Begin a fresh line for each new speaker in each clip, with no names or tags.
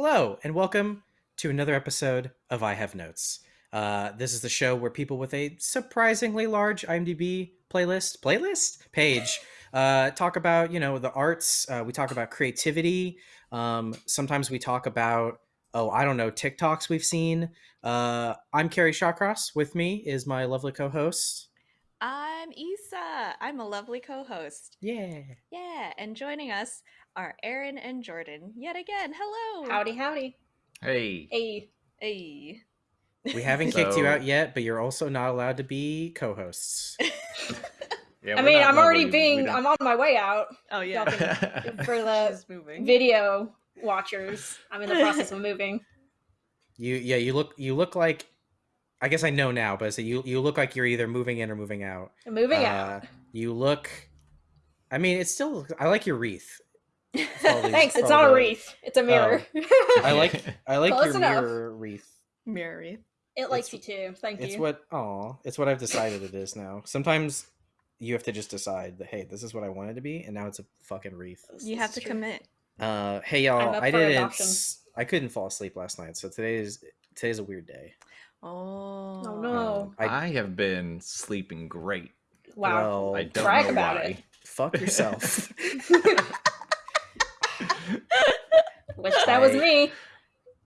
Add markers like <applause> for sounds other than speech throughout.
Hello, and welcome to another episode of I Have Notes. Uh, this is the show where people with a surprisingly large IMDb playlist playlist page uh, talk about you know the arts. Uh, we talk about creativity. Um, sometimes we talk about oh I don't know TikToks we've seen. Uh, I'm Kerry Shawcross. With me is my lovely co-host.
I'm Isa. I'm a lovely co-host.
Yeah.
Yeah, and joining us are Aaron and Jordan yet again. Hello.
Howdy, howdy.
Hey.
Hey.
Hey. <laughs>
We haven't kicked you out yet, but you're also not allowed to be co-hosts. <laughs>
Yeah,
I mean, I'm already being, I'm on my way out
Oh
Y'all can- <laughs> for the video watchers. I'm in the process of moving.
You yeah, you look you look like I guess I know now, but so you you look like you're either moving in or moving out.
I'm moving
Uh,
out.
You look I mean, it's still I like your wreath. All <laughs> these-
Thanks. It's not a wreath. It's a mirror.
I like I like
Close
your
enough.
mirror wreath.
Mirror wreath.
it likes you too. Thank
It's
you.
what oh, it's what I've decided it is now. Sometimes you have to just decide that hey, this is what I wanted to be, and now it's a fucking wreath.
You have to
true.
commit.
Uh, hey y'all, I didn't.
adoption.
s- I couldn't fall asleep last night, so today is today's a weird day.
Oh.
Oh, no.
Um, I,
I have been sleeping great.
Wow.
well,
I don't
brag
know
about
why.
it.
fuck yourself. <laughs> <laughs>
Wish that was me.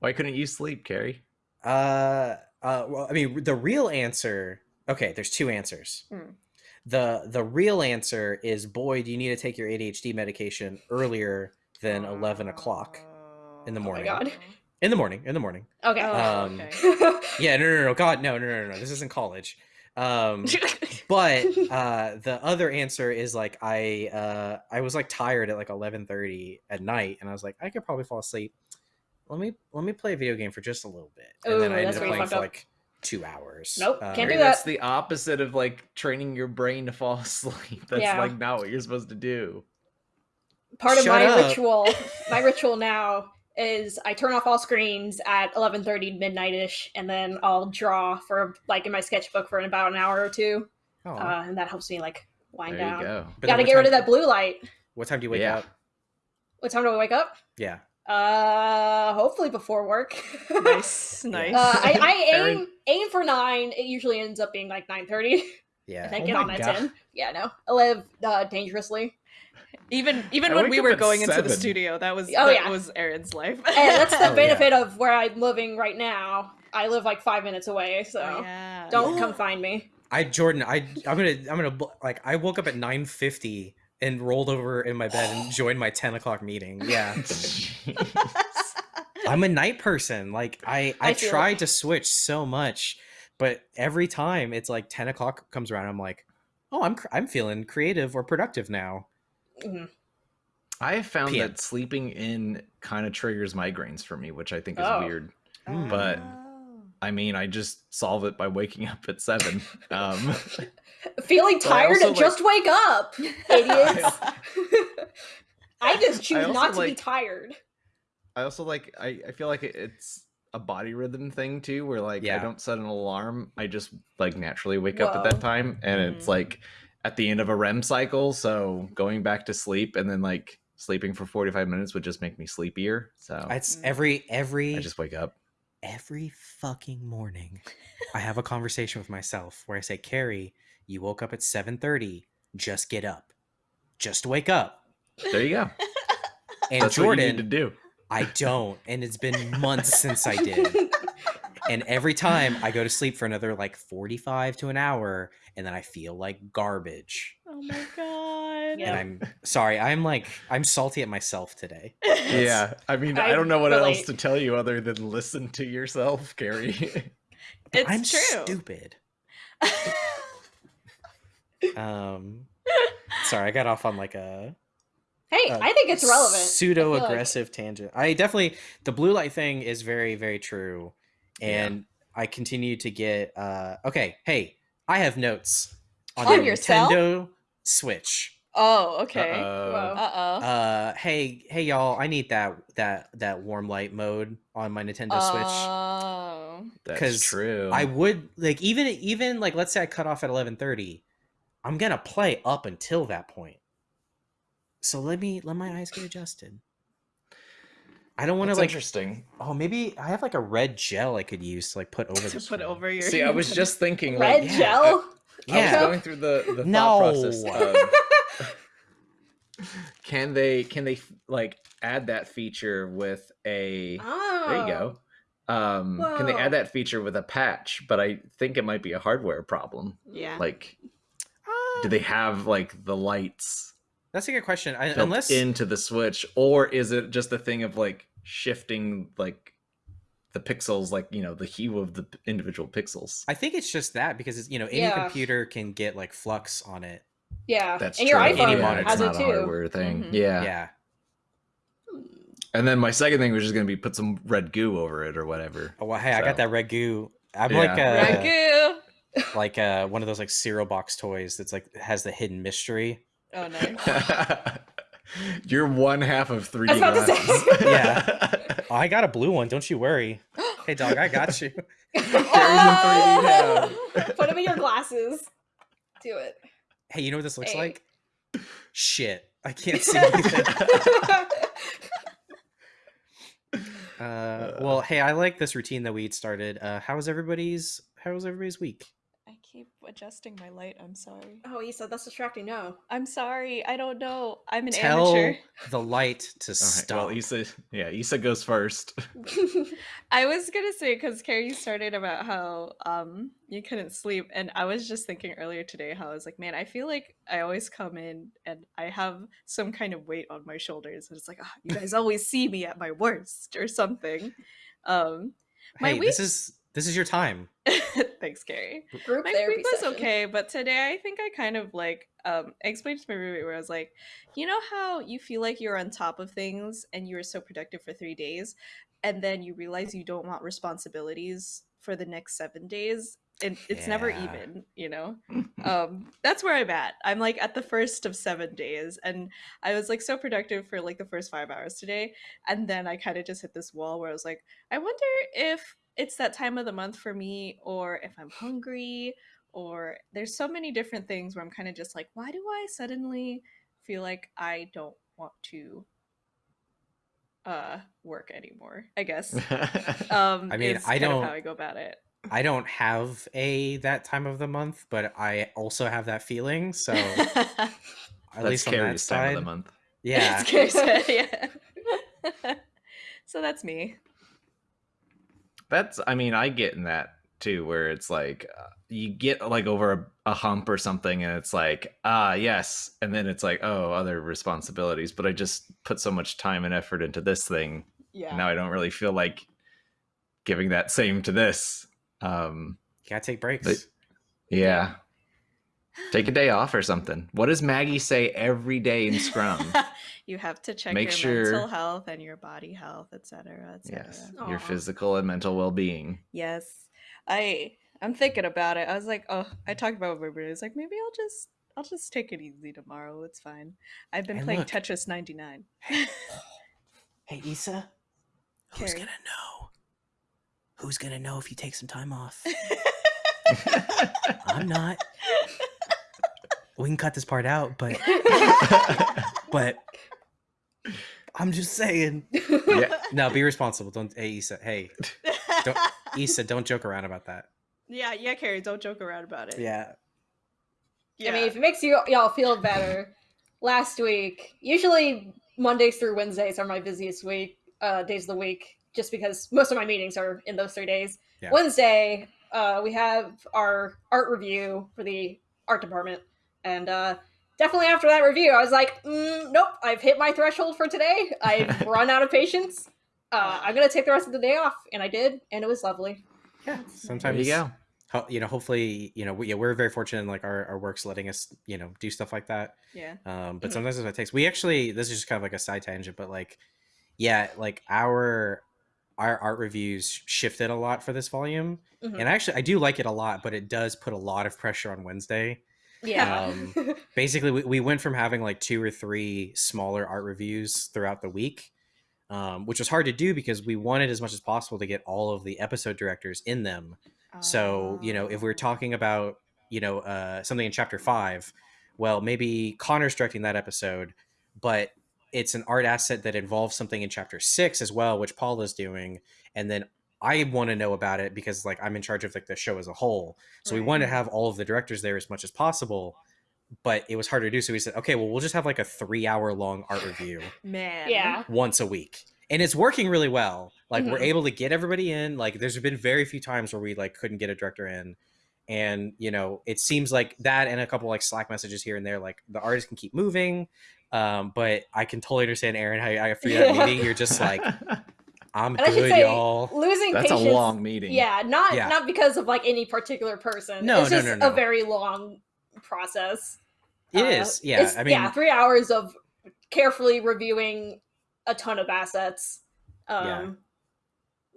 Why couldn't you sleep, Kerry?
Uh, uh, well, I mean, the real answer. Okay, there's two answers.
Hmm.
The the real answer is, boy, do you need to take your ADHD medication earlier than eleven o'clock in the
Oh my
morning.
God.
in the morning. In the morning.
Okay.
Oh,
Um,
okay. <laughs>
Yeah, no, no, no, no, God, no, no, no, no. This isn't college. Um, <laughs> but <laughs> uh, the other answer is like I uh, I was like tired at like eleven thirty at night, and I was like, I could probably fall asleep. Let me let me play a video game for just a little bit, and then I ended
that's
up playing
fucked
for
up.
like two hours.
Nope,
Uh,
can't
Kerry,
do
that's
that.
the opposite of like training your brain to fall <laughs> asleep. That's
Yeah.
like not what you're supposed to do.
Part of
Shut
my
up.
ritual, <laughs> my ritual now is I turn off all screens at 11:30 midnight-ish, and then I'll draw for like in my sketchbook for about an hour or two,
Aw.
uh, and that helps me like wind
There
down.
you go.
But
Got to
what
get rid of that blue light.
What time do you wake
Yeah.
up?
What time do I wake up?
Yeah.
Uh, hopefully before work. <laughs>
nice, nice.
Uh, I, I <laughs> aim
Very-
aim for nine. It usually ends up being like nine thirty.
Yeah.
and I
Oh
get
my
on at
God.
ten. Yeah, no, I live uh, dangerously,
even even
I
when we were
at
going into the studio, that was
Oh,
that
yeah.
was Aaron's life.
and that's <laughs>
Oh,
the
yeah.
benefit of where I'm living right now. I live like five minutes away, so
Oh, yeah.
don't
Yeah.
come find me.
I Jordan, I I'm gonna I'm gonna like I woke up at nine fifty and rolled over in my bed and joined my ten o'clock meeting. Yeah. <laughs> I'm a night person. Like I I,
I feel
try to switch so much, but every time it's like ten o'clock comes around, I'm like, oh, I'm I'm feeling creative or productive now.
Mhm.
I have found
PM.
that sleeping in kind of triggers migraines for me, which I think is
Oh.
weird.
Mm.
But-. I mean, I just solve it by waking up at seven. <laughs> Um,
Feeling tired?
also, like-
just wake up, <laughs> idiots. I <laughs> just choose
also,
not to be tired.
I also like I, I feel like it's a body rhythm thing too where like
Yeah.
I don't set an alarm I just like naturally wake up at that time and it's
Mhm.
like at the end of a REM cycle so going back to sleep and then like sleeping for 45 minutes would just make me sleepier so I,
It's
Mm.
every every
just wake up
every fucking morning. I have a conversation with myself where I say, Kerry, you woke up at seven thirty. Just get up. Just wake up.
there you go
And
that's what you need
Jordan,
to do
I don't, and it's been months since I did. <laughs> And every time I go to sleep for another like 45 to an hour, and then I feel like garbage.
Oh my god.
Yeah.
And I'm <laughs> sorry, I'm like, I'm salty at myself today. <laughs>
yeah I mean I,
I
don't know what
relate.
else to tell you other than listen to yourself Kerry
It's
I'm
true.
stupid. Um, sorry, I got off on like a
Hey,
uh,
I think it's relevant.
pseudo
I feel like-
aggressive tangent. I definitely the blue light thing is very very true, and I continue to get. uh Okay, hey, I have notes on,
On
the
yourself?
Nintendo Switch.
Oh, okay.
Uh-oh.
Uh oh.
Uh, hey, hey, y'all! I need that that that warm light mode on my Nintendo Switch.
Oh.
that's
'Cause
true
I would like even even like let's say I cut off at eleven thirty, I'm gonna play up until that point. So let me let my eyes get adjusted. I don't want to
That's
like.
interesting.
Oh, maybe I have like a red gel I could use to like put over <laughs>
to put
screen.
over your.
See, I was <laughs> just thinking
Red
like
yeah,
gel.
I was going through the the thought
No.
process of <laughs> <laughs> can they can they like add that feature with a
oh.
there you go. Um can they add that feature with a patch? But I think it might be a hardware problem.
Yeah.
Like
Uh,
do they have like the lights
That's a good question. I, unless
into the switch or is it just a thing of like shifting like the pixels like you know the hue of the individual pixels
I think it's just that because it's, you know any
Yeah.
computer can get like flux on it.
Yeah.
that's
and
true
your
Any
iPhone
monitor.
has
it's
it
not a
too.
hardware thing
Mhm.
yeah.
Yeah.
and then my second thing was just gonna be put some red goo over it or whatever
Oh well, hey, I got that red goo. I'm
Yeah.
like red
goo, <laughs>
like uh, one of those like cereal box toys that's like has the hidden mystery.
Oh nice. <laughs>
You're one half of 3D
I was about to say.
glasses. <laughs>
Yeah. Oh, I got a blue one. Don't you worry. <gasps> Hey, dog, I got you.
Oh! Put them in your glasses. Do it.
Hey, you know what this looks
Hey.
like? Shit, I <laughs> can't see anything. <laughs> Uh, well, hey, I like this routine that we'd started. Uh, how was everybody's? How was everybody's week?
I keep adjusting my light. I'm sorry.
oh, you said that's distracting. No.
I'm sorry. I don't know. I'm an
Tell
amateur. <laughs>
the light to
All right,
stop.
well, Issa, yeah, Issa goes first. <laughs>
I was gonna say because Kerry started about how um you couldn't sleep, and I was just thinking earlier today how I was like, man, I feel like I always come in and I have some kind of weight on my shoulders, and it's like, ah, you guys always see me at my worst or something. Um, my
hey, this is this is your time. <laughs>
thanks, Kerry.
Group
my
therapy
week was
session.
okay, but today I think I kind of like um I explained to my roommate where I was like, you know how you feel like you're on top of things and you were so productive for three days, and then you realize you don't want responsibilities for the next seven days, and it's never even, you know. <laughs> Um, that's where I'm at. I'm like at the first of seven days, and I was like so productive for like the first five hours today, and then I kind of just hit this wall where I was like, I wonder if it's that time of the month for me, or if I'm hungry, or there's so many different things where I'm kind of just like, why do I suddenly feel like I don't want to uh work anymore? I guess. <laughs> Um,
I mean, I don't- know
how I go about it.
I don't have a that time of the month, but I also have that feeling. So <laughs> at
That's
least on that
Kerry's time
side,
of the month.
yeah.
It's Kerry said, <laughs> yeah. so that's me.
That's, I mean, I get in that too, where it's like uh, you get like over a, a hump or something, and it's like, ah, yes, and then it's like, oh, other responsibilities. But I just put so much time and effort into this thing.
Yeah.
Now I don't really feel like giving that same to this. Um,
You gotta take breaks.
But- yeah. Take a day off or something. What does Maggie say every day in Scrum? <laughs>
you have to check
Make
your
sure-
mental health and your body health, etc., etc.
yes, your physical and mental well-being.
Yes. I I'm thinking about it. I was like, oh, I talked about it with everybody. I was like, maybe I'll just I'll just take it easy tomorrow. It's fine. I've been
And
playing
look.
Tetris 99.
Hey, <laughs> Issa, who's
Kerry.
gonna know? Who's gonna know if you take some time off? <laughs> I'm not. We can cut this part out, but <laughs> but I'm just saying.
yeah,
No, be responsible. Don't. Hey, Issa. Hey, Don't- Issa, don't joke around about that.
yeah, yeah, Kerry, don't joke around about it.
Yeah.
yeah.
I mean, if it makes you y'all feel better, last week, usually Mondays through Wednesdays are my busiest week, uh, days of the week, just because most of my meetings are in those three days.
Yeah.
Wednesday, uh, we have our art review for the art department, and uh, definitely after that review, I was like, mm, nope, I've hit my threshold for today. I've <laughs> run out of patience. Uh, I'm gonna take the rest of the day off, and I did, and it was lovely.
Yeah.
there
Sometimes
you go.
you know, hopefully, you know, we, yeah, we're very fortunate in like our, our work's letting us, you know, do stuff like that.
yeah.
Um, but
Mhm.
sometimes it takes. We actually, this is just kind of like a side tangent, but like, yeah, like our our art reviews shifted a lot for this volume,
Mhm.
and actually, I do like it a lot, but it does put a lot of pressure on Wednesday.
Yeah.
Um, basically we, we went from having like two or three smaller art reviews throughout the week um, which was hard to do because we wanted as much as possible to get all of the episode directors in them so you know if we're
Oh.
talking about you know uh, something in chapter five well maybe connor's directing that episode but it's an art asset that involves something in chapter six as well, which Paul is doing, and then I want to know about it because like I'm in charge of like the show as a whole. So we
Right.
wanted to have all of the directors there as much as possible, but it was hard to do. So we said, okay, well we'll just have like a three hour long art review <laughs>
Man.
Yeah.
once a week. And it's working really well. Like we're
Mhm.
able to get everybody in. Like there's been very few times where we like couldn't get a director in. And you know, it seems like that and a couple like Slack messages here and there, like the artist can keep moving. Um, but I can totally understand Aaron how you- after that
Yeah.
meeting, you're just like, <laughs> I'm
And I should
good,
say,
y'all.
losing
That's a
patience.
long meeting.
Yeah, not
Yeah.
not because of like any particular person.
No,
it's
no,
just
no, no.
a very long process.
It
Uh,
is, yeah.
it's-
I mean,
yeah, three hours of carefully reviewing a ton of assets. Um,
Yeah.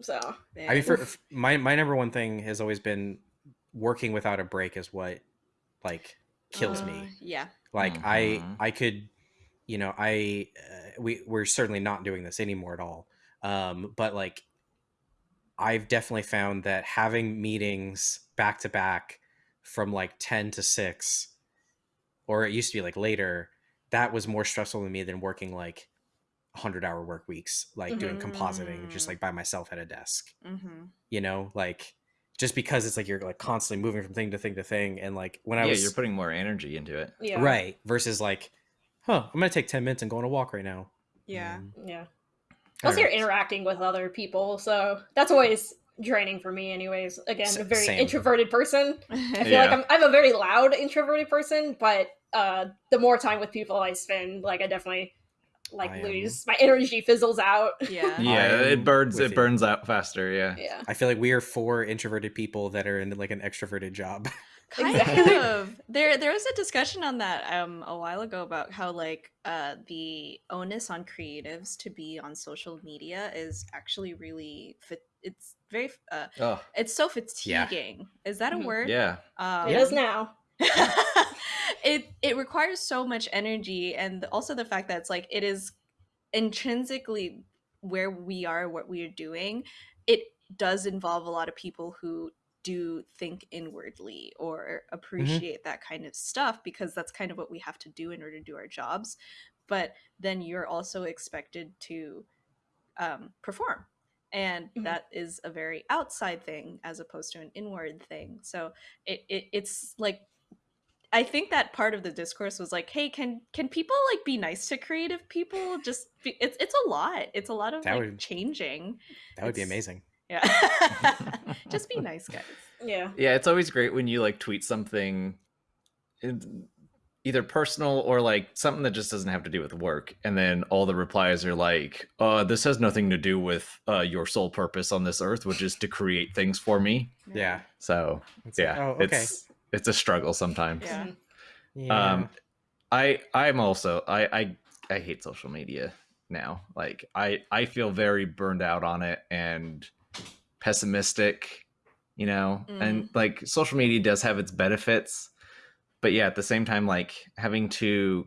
So
I mean, for, f- my my number one thing has always been working without a break is what like kills
Uh,
me.
Yeah.
Like
Mhm.
I I could, you know, I uh, we we're certainly not doing this anymore at all. Um, but like, I've definitely found that having meetings back to back from like ten to six, or it used to be like later, that was more stressful to me than working like hundred hour work weeks, like doing compositing just
Mm.
like by myself at a desk
Mm-hmm.
you know like just because it's like you're like constantly moving from thing to thing to thing and like when i
yeah,
was
you're putting more energy into it.
yeah,
right versus like huh i'm gonna take 10 minutes and go on a walk right now
Yeah.
Um,
Yeah.
I
Plus,
don't
you're interacting with other people, so that's always draining for me. Anyways, again,
S-
a very
same.
introverted person. <laughs> I feel
Yeah.
like I'm, I'm a very loud introverted person, but uh, the more time with people I spend, like I definitely like
I am-
lose my energy fizzles out.
yeah. <laughs>
Yeah, it burns. It
you.
burns out faster. Yeah.
Yeah.
i feel like we are four introverted people that are in like an extroverted job <laughs>
kind
Exactly.
of there there was a discussion on that um a while ago about how like uh the onus on creatives to be on social media is actually really fit it's very uh
Oh,
it's so
Yeah.
fatiguing is that a
Mhm.
word
yeah.
um,
It is now. <laughs>
it it requires so much energy and also the fact that it's like it is intrinsically where we are what we are doing it does involve a lot of people who do think inwardly or appreciate that kind of stuff because that's kind of what we have to do in order to do our jobs but then you're also expected to um, perform and
Mhm.
that is a very outside thing as opposed to an inward thing so it, it it's like i think that part of the discourse was like hey can can people like be nice to creative people? Just be, it's it's a lot it's a lot of
That
like
would-
changing.
That would be amazing
yeah <laughs> just be nice guys
Yeah.
Yeah, it's always great when you like tweet something in- either personal or like something that just doesn't have to do with work and then all the replies are like uh this has nothing to do with uh your sole purpose on this earth which is to create things for me
yeah
so
It's
yeah
oh okay
it's it's a struggle sometimes
Yeah.
Mhm.
yeah.
um i i'm also i i i hate social media now like i i feel very burned out on it and pessimistic you know and like social media does have its benefits but yeah at the same time like having to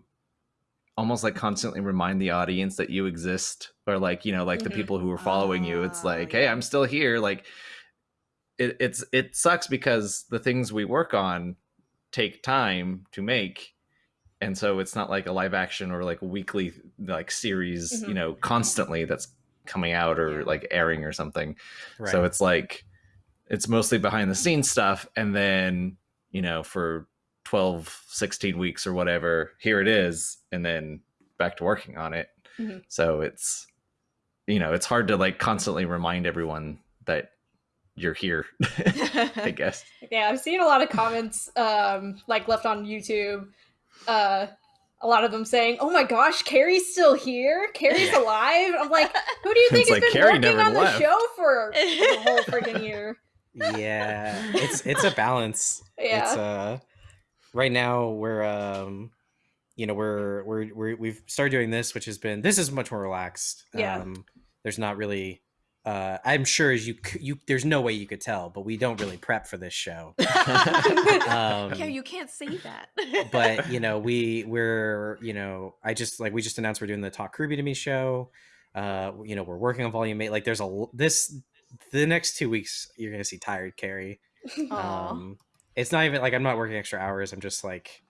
almost like constantly remind the audience that you exist or like you know like the
Mhm.
people who are following you it's
Ah,
like hey i'm still here like it, it's it sucks because the things we work on take time to make and so it's not like a live action or like weekly like series you
Mhm.
know constantly that's coming out or like airing or something
right.
so it's like it's mostly behind the scenes stuff and then you know for 12 16 weeks or whatever here it is and then back to working on it
Mhm.
so it's you know it's hard to like constantly remind everyone that you're here <laughs> i <laughs> guess
Yeah, I've seen a lot of comments um like left on YouTube. Uh a lot of them saying, "Oh my gosh, Kerry's still here. Kerry's alive." I'm like, "Who do you <laughs> think
It's
has
like,
been
Kerry
working
never
on the show <laughs> for the whole freaking year?"
yeah it's it's a balance <laughs>
Yeah.
it's uh right now we're um you know we're we're, we're we've started doing this which has been this is much more relaxed
Yeah.
um there's not really uh i'm sure as you you there's no way you could tell but we don't really prep for this show. <laughs> Um
yeah you can't say that.
but <laughs> you know we we're you know i just like we just announced we're doing the talk RWBY to me show. Uh you know we're working on volume 8 like there's a this the next two weeks you're gonna see tired kerry.
Aw.
um it's not even like i'm not working extra hours i'm just like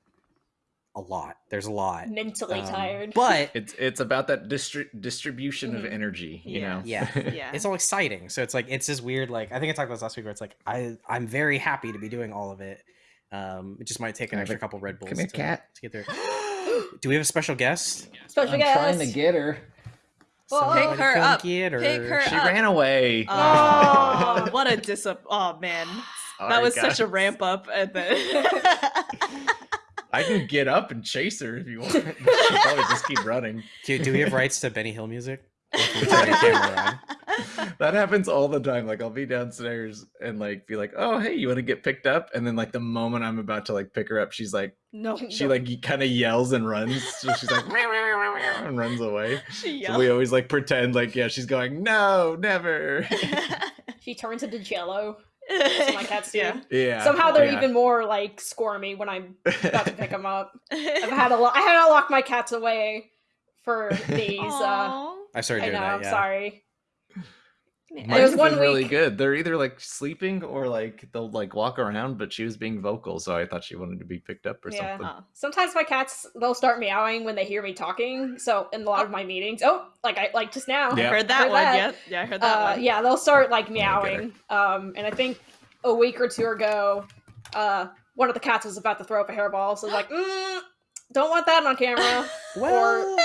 a lot. There's a lot.
Mentally
Um,
tired.
But <laughs>
It's it's about that distri- distribution of
Mhm.
energy, you
Yeah.
know.
Yeah. <laughs>
Yeah.
it's all exciting. So it's like it's this weird like I think I talked about this last week where it's like I I'm very happy to be doing all of it. Um, it just might take an extra
here-
couple Red Bulls
come here,
to,
cat.
to get there. <gasps> Do we have a special guest?
Special guest.
trying to get her.
Well,
Pick her
come
up.
get her.
Pick her
She
up.
ran away.
Oh, <laughs> what a dis! Oh man,
Sorry,
that was such a ramp up, at then
I can get up and chase her if you want. <laughs> She'll probably just keep running.
Do, do we have rights to Benny Hill music? Or can we <laughs> turn the camera on? <laughs>
That happens all the time. Like I'll be downstairs and like be like, "Oh, hey, you want to get picked up?" And then like the moment I'm about to like pick her up, she's like,
no,
she like kind of yells and runs. So she's like, "Meow, meow, meow, meow," and runs away.
she
So
yelled.
we always like pretend like, yeah, she's going, "No, never."
She turns into jello. That's my cats do.
Yeah.
yeah.
Somehow they're
yeah.
even more like squirmy when I'm about to pick them up. <laughs> I've had a lot. I had to lock my cats away for <laughs> these. Uh,
I started
I
doing
know.
that.
I'm sorry.
Yeah.
There was
been
one
really
week-
good. They're either like sleeping or like they'll like walk around, but she was being vocal, so I thought she wanted to be picked up or
Yeah.
something.
Oh.
Sometimes my cats they'll start meowing when they hear me talking. So in a lot of my meetings, oh, like I like just now.
Yeah.
Heard that
Heard
one?
that.
Yeah, yeah, I heard that
uh,
one.
yeah, they'll start like
I'm gonna get
meowing. Um, and I think a week or two ago, uh, one of the cats was about to throw up a hairball, so I was like, mm, don't want that on camera. <laughs>
Well,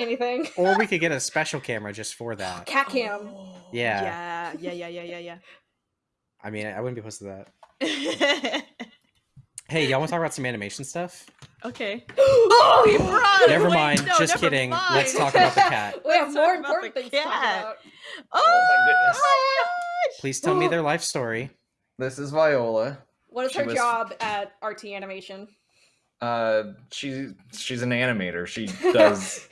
Anything. <laughs>
or we could get a special camera just for <gasps> that.
Cat cam.
Yeah.
Yeah, yeah, yeah, yeah, yeah,
I mean, I wouldn't be opposed to that. <laughs> Hey, y'all want to talk about some animation stuff?
okay. <gasps>
oh,
We brought-
Never
wait,
mind.
no,
just
never
kidding.
mind.
Let's talk about the cat. <laughs>
We have more important
the
things to talk about.
Oh, my
goodness.
Please tell me their life story.
This is Viola.
What is
She
her
was-
job at RT Animation?
Uh, she she's an animator. She does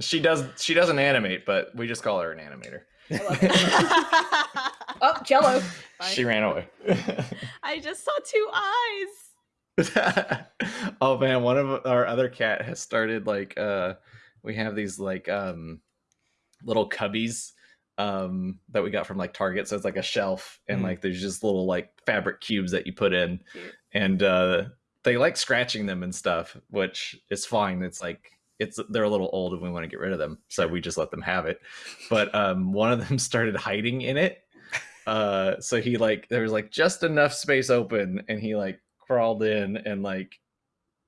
she does she doesn't animate, but we just call her an animator.
I love it. <laughs> Oh, Jello.
she ran away. <laughs>
I just saw two eyes. <laughs>
oh man, one of our other cat has started like uh we have these like um little cubbies um that we got from like Target. So it's like a shelf and
Mhm.
like there's just little like fabric cubes that you put in
Cute.
and uh they like scratching them and stuff, which is fine. It's like it's they're a little old and we want to get rid of them. So we just let them have it. But um one of them <laughs> started hiding in it. Uh so he like there was like just enough space open and he like crawled in and like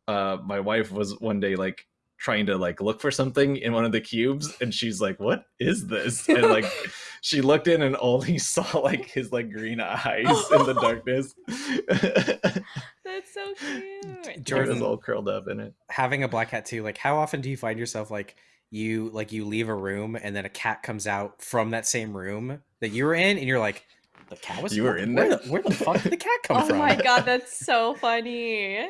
uh my wife was one day like trying to like look for something in one of the cubes and she's like what is this and like <laughs> she looked in and only saw <laughs> like his like green eyes <laughs> in the darkness
That's so cute.
Jordan
Jordan-
all curled up in it
Having a black cat too. Like, how often do you find yourself like you like you leave a room and then a cat comes out from that same room that you were in, and you're like, the cat was
You were in
where
there?
The, where the fuck did the cat come from?
Oh my god, that's so funny.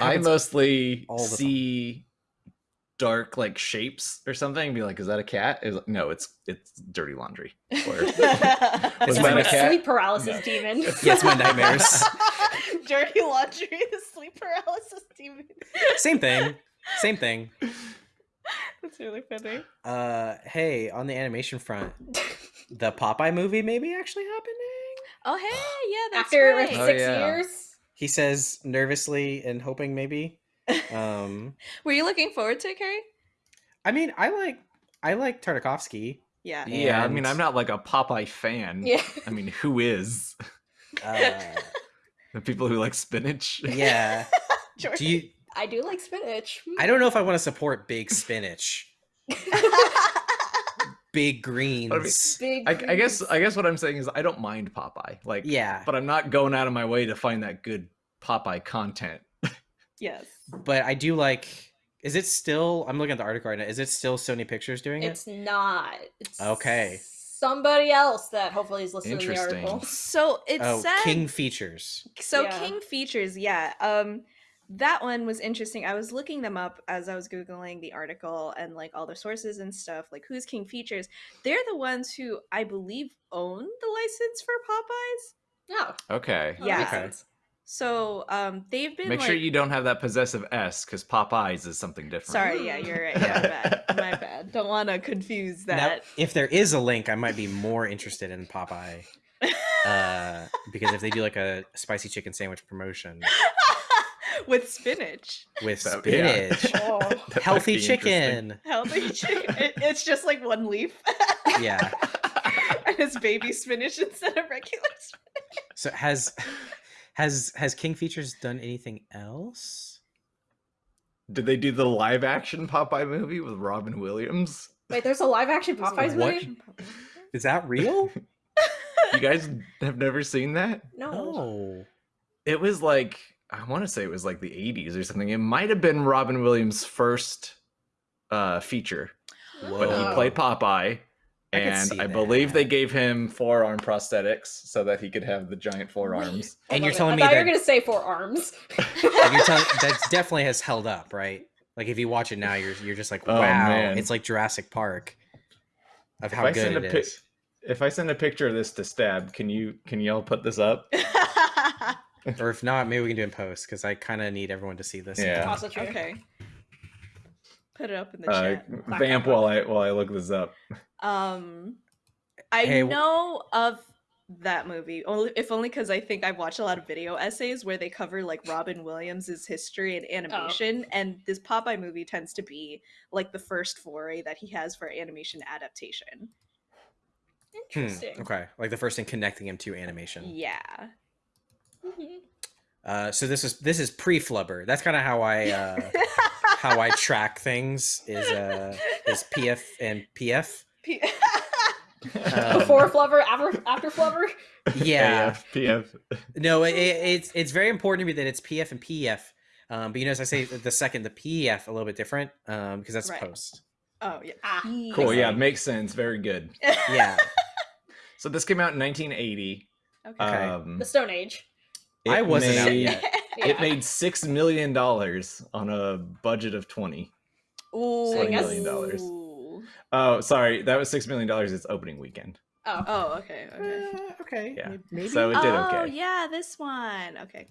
I mostly
see time.
See dark like shapes or something and be like, is that a cat? Is no, it's it's dirty laundry. <laughs> Or-
It's
that
my
a cat?
Sleep paralysis
No.
demon. <laughs>
Yeah, it's my nightmares. <laughs>
Dirty laundry, the sleep paralysis demon.
Same thing. Same thing.
That's really funny.
Uh, hey, on the animation front, the Popeye movie maybe actually happening.
Oh hey, yeah, that's
After
right.
Oh,
six
yeah.
years.
He says nervously and hoping maybe. Um, <laughs>
Were you looking forward to it, Kerry?
I mean, I like I like Tartakovsky.
Yeah.
yeah, I mean, I'm not like a Popeye fan.
Yeah.
I mean, who is?
Uh, <laughs> <laughs>
The people who like spinach.
yeah.
Jordan.
Do you?
I do like spinach.
I don't know if I want to support big spinach, big greens.
Big
I, I guess. I guess what I'm saying is I don't mind Popeye. Like,
Yeah,
but I'm not going out of my way to find that good Popeye content.
Yes.
but I do like. Is it still? I'm looking at the article right now. Is it still Sony Pictures doing
it's
it?
It's not. It's
Okay.
Somebody else that hopefully is listening to the article. <laughs> <laughs>
So it
oh,
said
King Features.
So
Yeah.
King features, yeah. Um that one was interesting. I was looking them up as I was googling the article and like all the sources and stuff. Like who's King Features? They're the ones who I believe own the license for Popeyes.
No.
Okay.
Oh, that
Yeah.
Okay.
Sense.
So um they've been
Make
like
sure you don't have that possessive S because Popeyes is something different.
Sorry, yeah, you're right. Yeah, my bad. <laughs> My bad. Don't want to confuse
Now,
that.
if there is a link, I might be more interested in Popeye. Uh, <laughs> because if they do like a spicy chicken sandwich promotion, <laughs>
with spinach.
with
That- yeah.
spinach.
Oh.
Healthy chicken.
Healthy chicken. It- it's just like one leaf.
Yeah.
and it's baby spinach instead of regular spinach.
So has has has King Features done anything else?
Did they do the live action Popeye movie with Robin Williams?
Wait, there's a live action Popeyes
What?
movie?
Is that real? <laughs> <laughs>
You guys have never seen that?
No.
no.
It was like I want to say it was like the 80s or something. It might have been Robin Williams' first uh feature, but he played Popeye.
I could
And
see
I believe they gave him forearm prosthetics so that he could have the giant forearms.
And you're
on,
telling
I
me
thought you
that-
were gonna say four arms. <laughs> <laughs>
Like, you're telling that definitely has held up, right? Like if you watch it now, you're you're just like,
Oh,
wow,
man.
it's like Jurassic Park of
If
how
I
good
send
it
a If I send a picture of this to Stab, can you can y'all put this up? <laughs>
Or if not, maybe we can do it in post because I kind of need everyone to see this.
Yeah.
Also true.
okay. Put it up in the
Uh,
chat. <laughs>
vamp while I while I look this up.
Um, I
Hey,
know of that movie only if only because I think I've watched a lot of video essays where they cover like Robin Williams's history and animation, and this Popeye movie tends to be like the first foray that he has for animation adaptation.
Hmm,
Interesting.
okay, like the first thing connecting him to animation.
Yeah.
Mhm.
Uh, so this is this is pre Flubber. That's kind of how I uh, <laughs> how I track things is uh, is PF and PF.
P- <laughs>
Um,
Before Flubber, after after Flubber.
Yeah,
AF, PF.
no, it, it- it's it's very important to me that it's PF and PF. Um, but you know, as I say the second, the PF a little bit different um, because that's
Right.
post.
oh yeah.
Ah,
Cool. Yeah, makes sense. Very good.
Yeah, <laughs>
So this came out in 1980.
Okay.
Okay.
Um,
the Stone Age.
It
I wasn't out
made-
yet. <laughs>
It made six million dollars on a budget of twenty.
Ooh.
So guess-
million dollars. Oh, sorry, that was six million dollars. Its opening weekend.
Oh.
Oh, okay, okay.
Uh, okay,
Yeah.
maybe.
So it did
oh,
okay.
yeah, this one. Okay.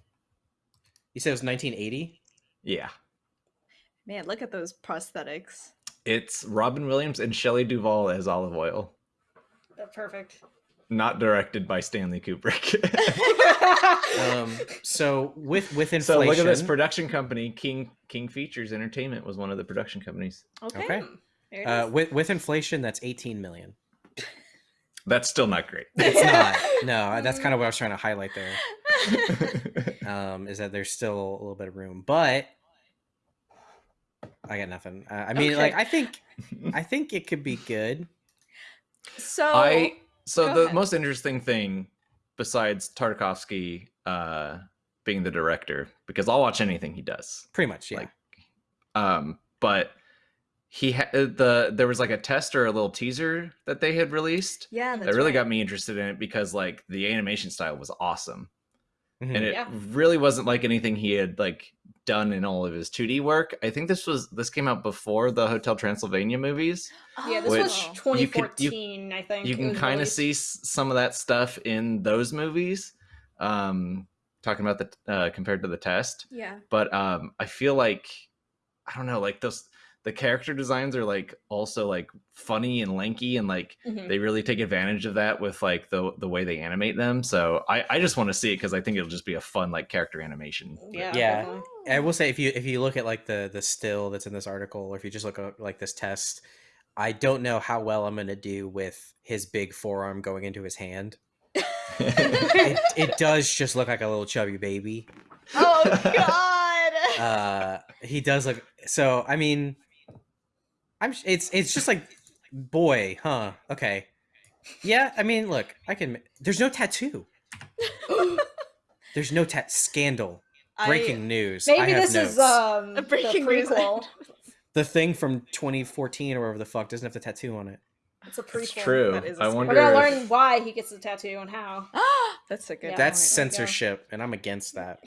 you said it was 1980.
Yeah.
Man, look at those prosthetics.
It's Robin Williams and Shelley Duvall as Olive
Oyl. Perfect.
Not directed by Stanley Kubrick. <laughs>
Um, so with with inflation,
so look at this production company, King King Features Entertainment was one of the production companies.
Okay.
Okay. Uh, with with inflation, that's 18 million.
That's still not great.
It's <laughs> not. No, that's kind of what I was trying to highlight there. <laughs> Um, is that there's still a little bit of room, but I got nothing. Uh, I mean, like I think I think it could be good.
so
I so
go
the
ahead.
most interesting thing besides Tartakovsky uh being the director because I'll watch anything he does.
Pretty much, yeah.
Like, Um but he had the there was like a test or a little teaser that they had released
yeah,
that really
right.
got me interested in it because like the animation style was awesome
Mhm.
and it
Yeah.
really wasn't like anything he had like done in all of his 2D work. I think this was this came out before the Hotel Transylvania movies.
Yeah, this
Which
was
Oh.
you could- you-
2014, I think.
You can kind of see some of that stuff in those movies. Um talking about the uh compared to the test,
yeah.
but um I feel like I don't know, like those the character designs are like also like funny and lanky and like
Mhm.
they really take advantage of that with like the the way they animate them. So I I just want to see it because I think it'll just be a fun like character animation.
Yeah.
Yeah.
definitely.
I will say if you if you look at like the the still that's in this article, or if you just look at like this test, I don't know how well I'm gonna do with his big forearm going into his hand. <laughs> It, it does just look like a little chubby baby.
Oh <laughs> god.
Uh, he does look so. I mean, I'm. sh- It's it's just like, boy, huh? Okay, yeah. I mean, look, I can. There's no tattoo. There's no tat. Scandal. Breaking news. I
Maybe
have
this
notes.
is um
A breaking
the
news.
the thing from 2014 or whatever the fuck doesn't have the tattoo on it.
It's a prequel.
It's true.
That is a
I wonder.
We're gonna
if-
learn why he gets the tattoo and how. <gasps> <gasps>
That's a good.
Yeah.
That's
there
censorship, and I'm against that.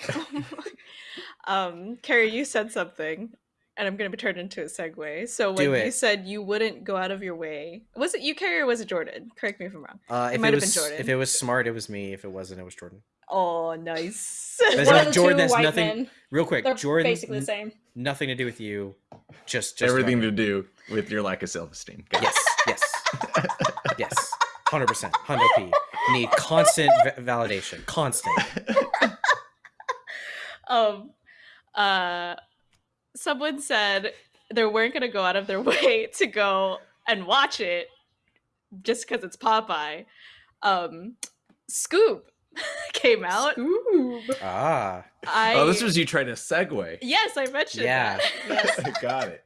<laughs>
um, Kerry, you said something, and I'm gonna be turned into a segue. So when you said you wouldn't go out of your way, was it you, Kerry, or was it Jordan? Correct me if I'm wrong.
Uh, if
might have been Jordan.
if it was smart, it was me. If it wasn't, it was Jordan.
Oh, nice.
There's <laughs>
One
no-
of the
Jordan
two
has
white
nothing-
men.
Real quick,
They're
Jordan.
basically the same.
Nothing to do with you. Just just
everything
about
to do with your lack of self-esteem. Got.
Yes, yes, yes. Hundred percent. Hundo P. Need constant v- validation. Constant. <laughs>
um uh, someone said they weren't going to go out of their <laughs> way to go and watch it just because it's Popeye. Um, Scoob <laughs> came out.
Scoob.
Ah,
I,
oh, this was you trying to segue.
yes, I mentioned
Yeah.
that. Yes. <laughs>
Got it.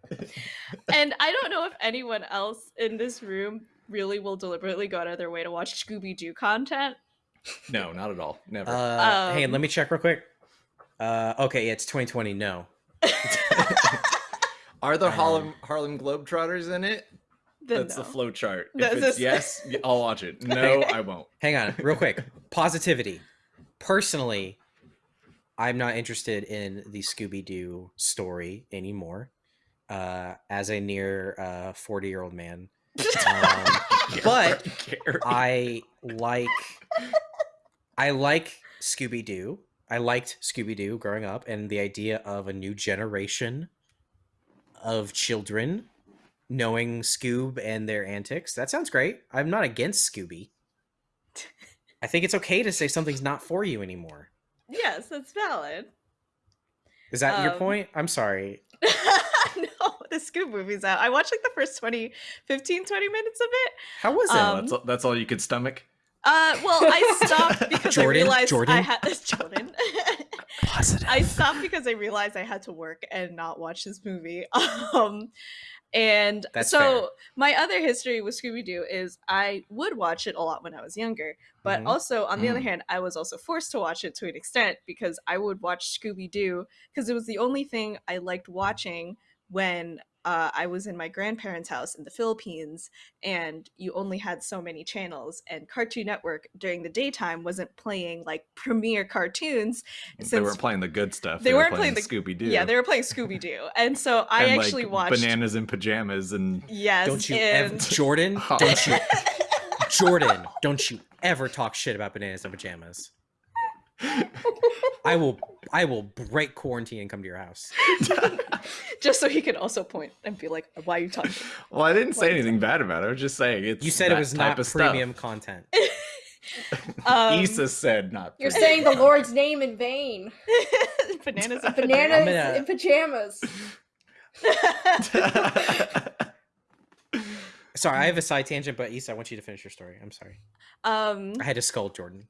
and I don't know if anyone else in this room really will deliberately go out of their way to watch Scooby Doo content.
No, not at all. Never.
uh, hey,
Um,
let me check real quick. Uh, okay, it's 2020. No, <laughs>
Are the
um,
Harlem Harlem Globetrotters in it?
Then
That's
no.
the flow chart. If
That's
it's
just-
yes, I'll watch it. <laughs> No, I won't.
hang on, real quick. <laughs> Positivity. Personally, I'm not interested in the Scooby Doo story anymore. Uh, as a near uh 40 year old man, um, but I like I like Scooby Doo. I liked Scooby Doo growing up, and the idea of a new generation of children knowing Scoob and their antics. That sounds great. I'm not against Scooby. I think it's okay to say something's not for you anymore.
Yes, that's valid.
Is that your
Um,
point? I'm sorry. <laughs>
no, the Scoob movie's out. I watched like the first 20, 15, 20 minutes of it.
How was it?
um,
that's, all, that's all you could stomach.
Uh, well, I stopped <laughs> because I
Jordan?
realized I
Jordan?
had <laughs> Jordan.
Positive.
I stopped because I realized I had to work and not watch this movie. <laughs> Um, and
That's
so
fair.
my other history with Scooby Doo is I would watch it a lot when I was younger, but
Mhm.
also on the other
Mm.
hand, I was also forced to watch it to an extent because I would watch Scooby Doo because it was the only thing I liked watching when uh, I was in my grandparents' house in the Philippines, and you only had so many channels, and Cartoon Network during the daytime wasn't playing like premiere cartoons.
they weren't playing the good stuff.
they
were
weren't playing the-
Scooby Doo.
Yeah, they were playing Scooby Doo, and so I
and,
actually
like,
watched.
bananas in pajamas and
Yes,
don't you
and
ever, <laughs> Jordan? Don't you, <laughs> Jordan? Don't you ever talk shit about bananas and pajamas? <laughs> I will, I will break quarantine and come to your house. <laughs>
just so he could also point and be like, "Why are you talking?"
well, I didn't say
What?
anything bad about it. I was just saying it's
You said it was
type
not
of stuff.
premium content. <laughs>
Um,
Issa said not.
You're saying the Lord's name in vain.
bananas and
Bananas
gonna-
in pajamas.
Sorry, I have a side tangent, but Issa, I want you to finish your story. I'm sorry.
um,
I had to scold Jordan.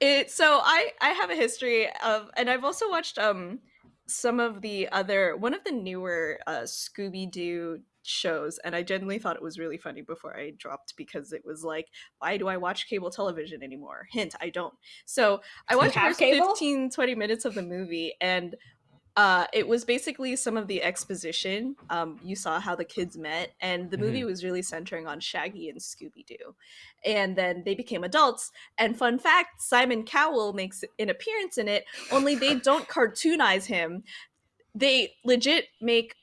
It so i i have a history of and i've also watched um some of the other one of the newer uh scooby-doo shows and i genuinely thought it was really funny before i dropped because it was like why do i watch cable television anymore hint i don't so i watched the first
cable?
15 20 minutes of the movie and uh, it was basically some of the exposition. Um, you saw how the kids met, and the movie was really centering on Shaggy and Scooby Doo. And then they became adults. And fun fact Simon Cowell makes an appearance in it, only they <laughs> don't cartoonize him. They legit make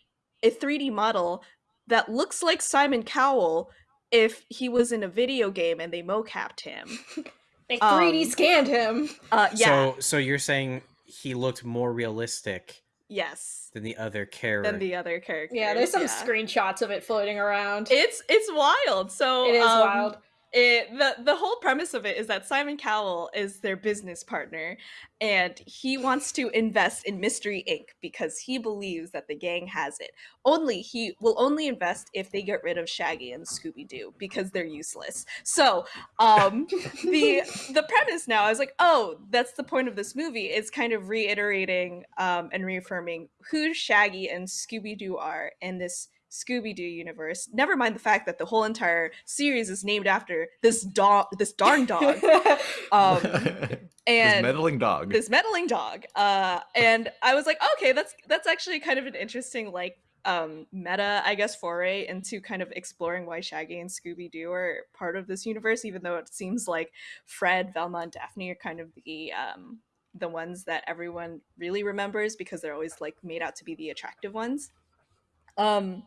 a 3D model that looks like Simon Cowell if he was in a video game and they mocapped him. <laughs>
They 3D
Um,
scanned him.
Uh, yeah.
So, so you're saying he looked more realistic
yes.
than the other character?
Than the other character.
Yeah, there's some
yeah.
screenshots of it floating around.
It's it's wild. So
it is
um,
wild.
It, the the whole premise of it is that Simon Cowell is their business partner, and he wants to invest in Mystery Inc. because he believes that the gang has it. Only he will only invest if they get rid of Shaggy and Scooby Doo because they're useless. So, um, <laughs> the the premise now is like, oh, that's the point of this movie. It's kind of reiterating um, and reaffirming who Shaggy and Scooby Doo are in this Scooby Doo universe. Never mind the fact that the whole entire series is named after this dog, this darn <laughs> dog, um, <laughs>
this
and
meddling dog.
this meddling dog. Uh, and I was like, okay, that's that's actually kind of an interesting like um meta i guess foray into kind of exploring why shaggy and scooby-doo are part of this universe even though it seems like fred velma and daphne are kind of the um the ones that everyone really remembers because they're always like made out to be the attractive ones um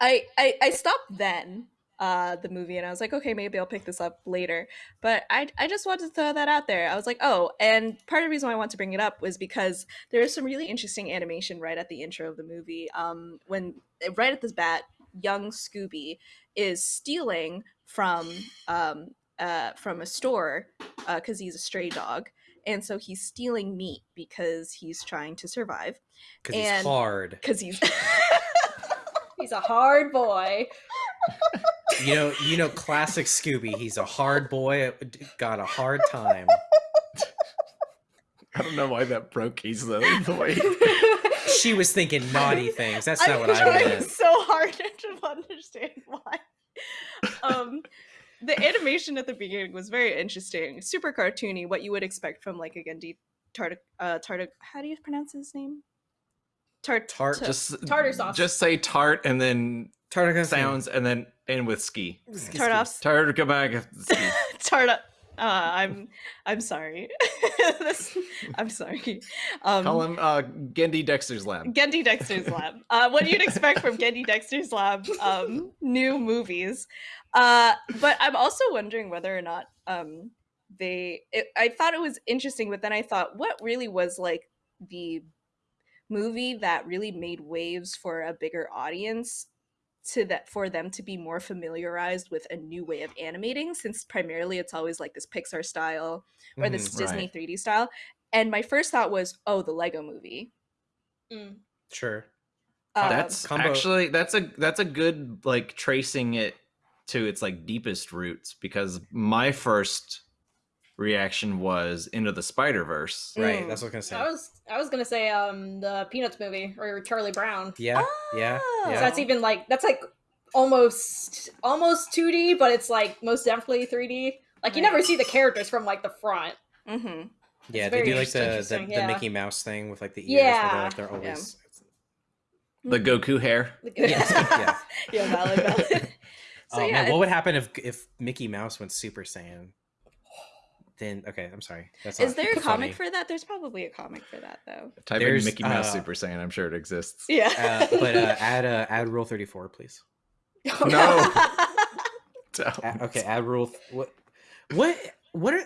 i i, I stopped then uh the movie and i was like okay maybe i'll pick this up later but i i just wanted to throw that out there i was like oh and part of the reason why i want to bring it up was because there is some really interesting animation right at the intro of the movie um when right at this bat young scooby is stealing from um uh from a store because he's a stray dog and so he's stealing meat because he's trying to survive.
Because he's hard.
Because he's <laughs> <laughs>
He's a hard boy.
You know, you know, classic Scooby. He's a hard boy. Got a hard time.
I don't know why that broke Keys though. The way
She was thinking naughty things. That's not
I'm
what I
trying
meant.
so hard <laughs> to understand why. Um, the animation at the beginning was very interesting, super cartoony, what you would expect from like a Genndy Tartak. Uh, Tartak. How do you pronounce his name? Tart.
Tart-
just
Tartar sauce.
Just say tart and then
Tartakovsky.
sounds and then end with ski.
Tartoffs.
Tart come back. Ski. <laughs>
Tarta. Uh, I'm. I'm sorry. <laughs> This- I'm sorry. Um,
Call him uh, Genndy Dexter's Lab.
Genndy Dexter's Lab. Uh, what you'd expect from Genndy Dexter's Lab um, new movies. Uh, but I'm also wondering whether or not um, they. It, I thought it was interesting, but then I thought, what really was like the movie that really made waves for a bigger audience to that for them to be more familiarized with a new way of animating since primarily it's always like this pixar style or this
Mhm,
disney
right.
3d style and my first thought was oh the lego movie
Mm.
Sure.
Um,
That's
Combo-
actually that's a that's a good like tracing it to its like deepest roots because my first reaction was into the Spider Verse.
Right.
Mm.
That's what I was gonna say.
I was I was gonna say um the Peanuts movie or Charlie Brown.
Yeah. Yeah.
Oh.
So that's even like that's like almost almost 2D, but it's like most definitely 3D. Like you
Right.
never see the characters from like the front.
mm-hmm.
Yeah. They do like the the,
interesting,
the. Mickey Mouse thing with like the ears. Where they're,
Yeah.
like they're always.
The Goku hair. <laughs>
Yes, yeah. <laughs>
yeah valid valid <laughs> so
oh
yeah
man, what would happen if if Mickey Mouse went Super Saiyan? Then okay, I'm sorry. That's
is there a
funny.
comic for that there's probably a comic for that though
Type
There's,
in Mickey Mouse
uh,
Super Saiyan. I'm sure it exists.
yeah
Uh, but uh, <laughs> add uh, add rule 34, please.
No. <laughs> <laughs>
A- okay, add rule. Th- what? What? What? Are,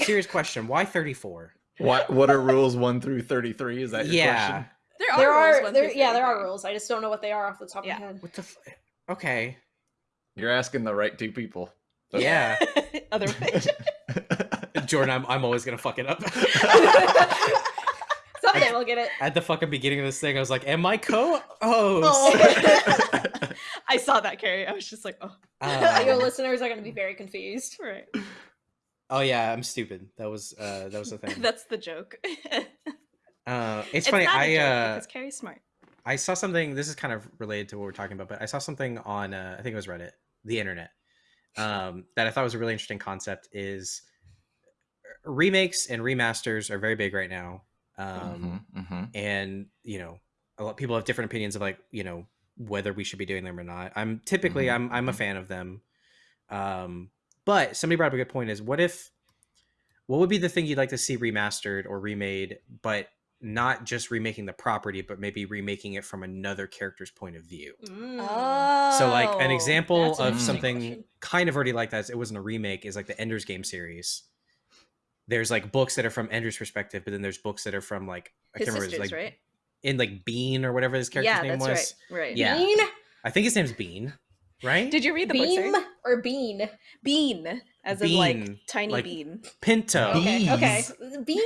serious question. Why 34?
What what are rules one through thirty three? Is that your
Yeah.
question?
there are
there
rules
are
one
there
through
yeah there are rules. I just don't know what they are off the top
Yeah.
of my head.
What the? F- okay.
You're asking the right two people.
Yeah.
other way
Jordan, I'm, I'm always gonna fuck it up. <laughs>
Someday we'll get it.
At the fucking beginning of this thing, I was like, "Am I co-host?"
Oh. <laughs> i saw that kerry i was just like oh
Your
Um,
listeners are gonna be very confused.
right
oh yeah, I'm stupid. That was uh, that was the thing. <laughs>
that's the joke
Uh, it's, funny.
not a
I
joke
uh,
because kerry's smart
I saw something. This is kind of related to what we're talking about, but I saw something on uh, I think it was Reddit, the internet, um, that I thought was a really interesting concept. Is remakes and remasters are very big right now, um,
Mhm, mhm.
and you know, a lot of people have different opinions of like you know whether we should be doing them or not. I'm typically
Mhm,
I'm I'm a
mhm.
fan of them, um, but somebody brought up a good point. Is what if what would be the thing you'd like to see remastered or remade, but not just remaking the property, but maybe remaking it from another character's point of view.
Mm.
oh
So, like an example of something
question.
kind of already like that, it wasn't a remake, is like the Ender's Game series. There's like books that are from Andrew's perspective, but then there's books that are from like I
his
can't remember,
sisters
it's like
right
in like Bean or whatever his character's
yeah
name
that's
was.
right right
Yeah.
Bean,
I think his name's Bean, right?
did you read the book
beam
Sarah?
or bean?
bean as in like tiny
like-
bean
Pinto.
Okay, okay, bean.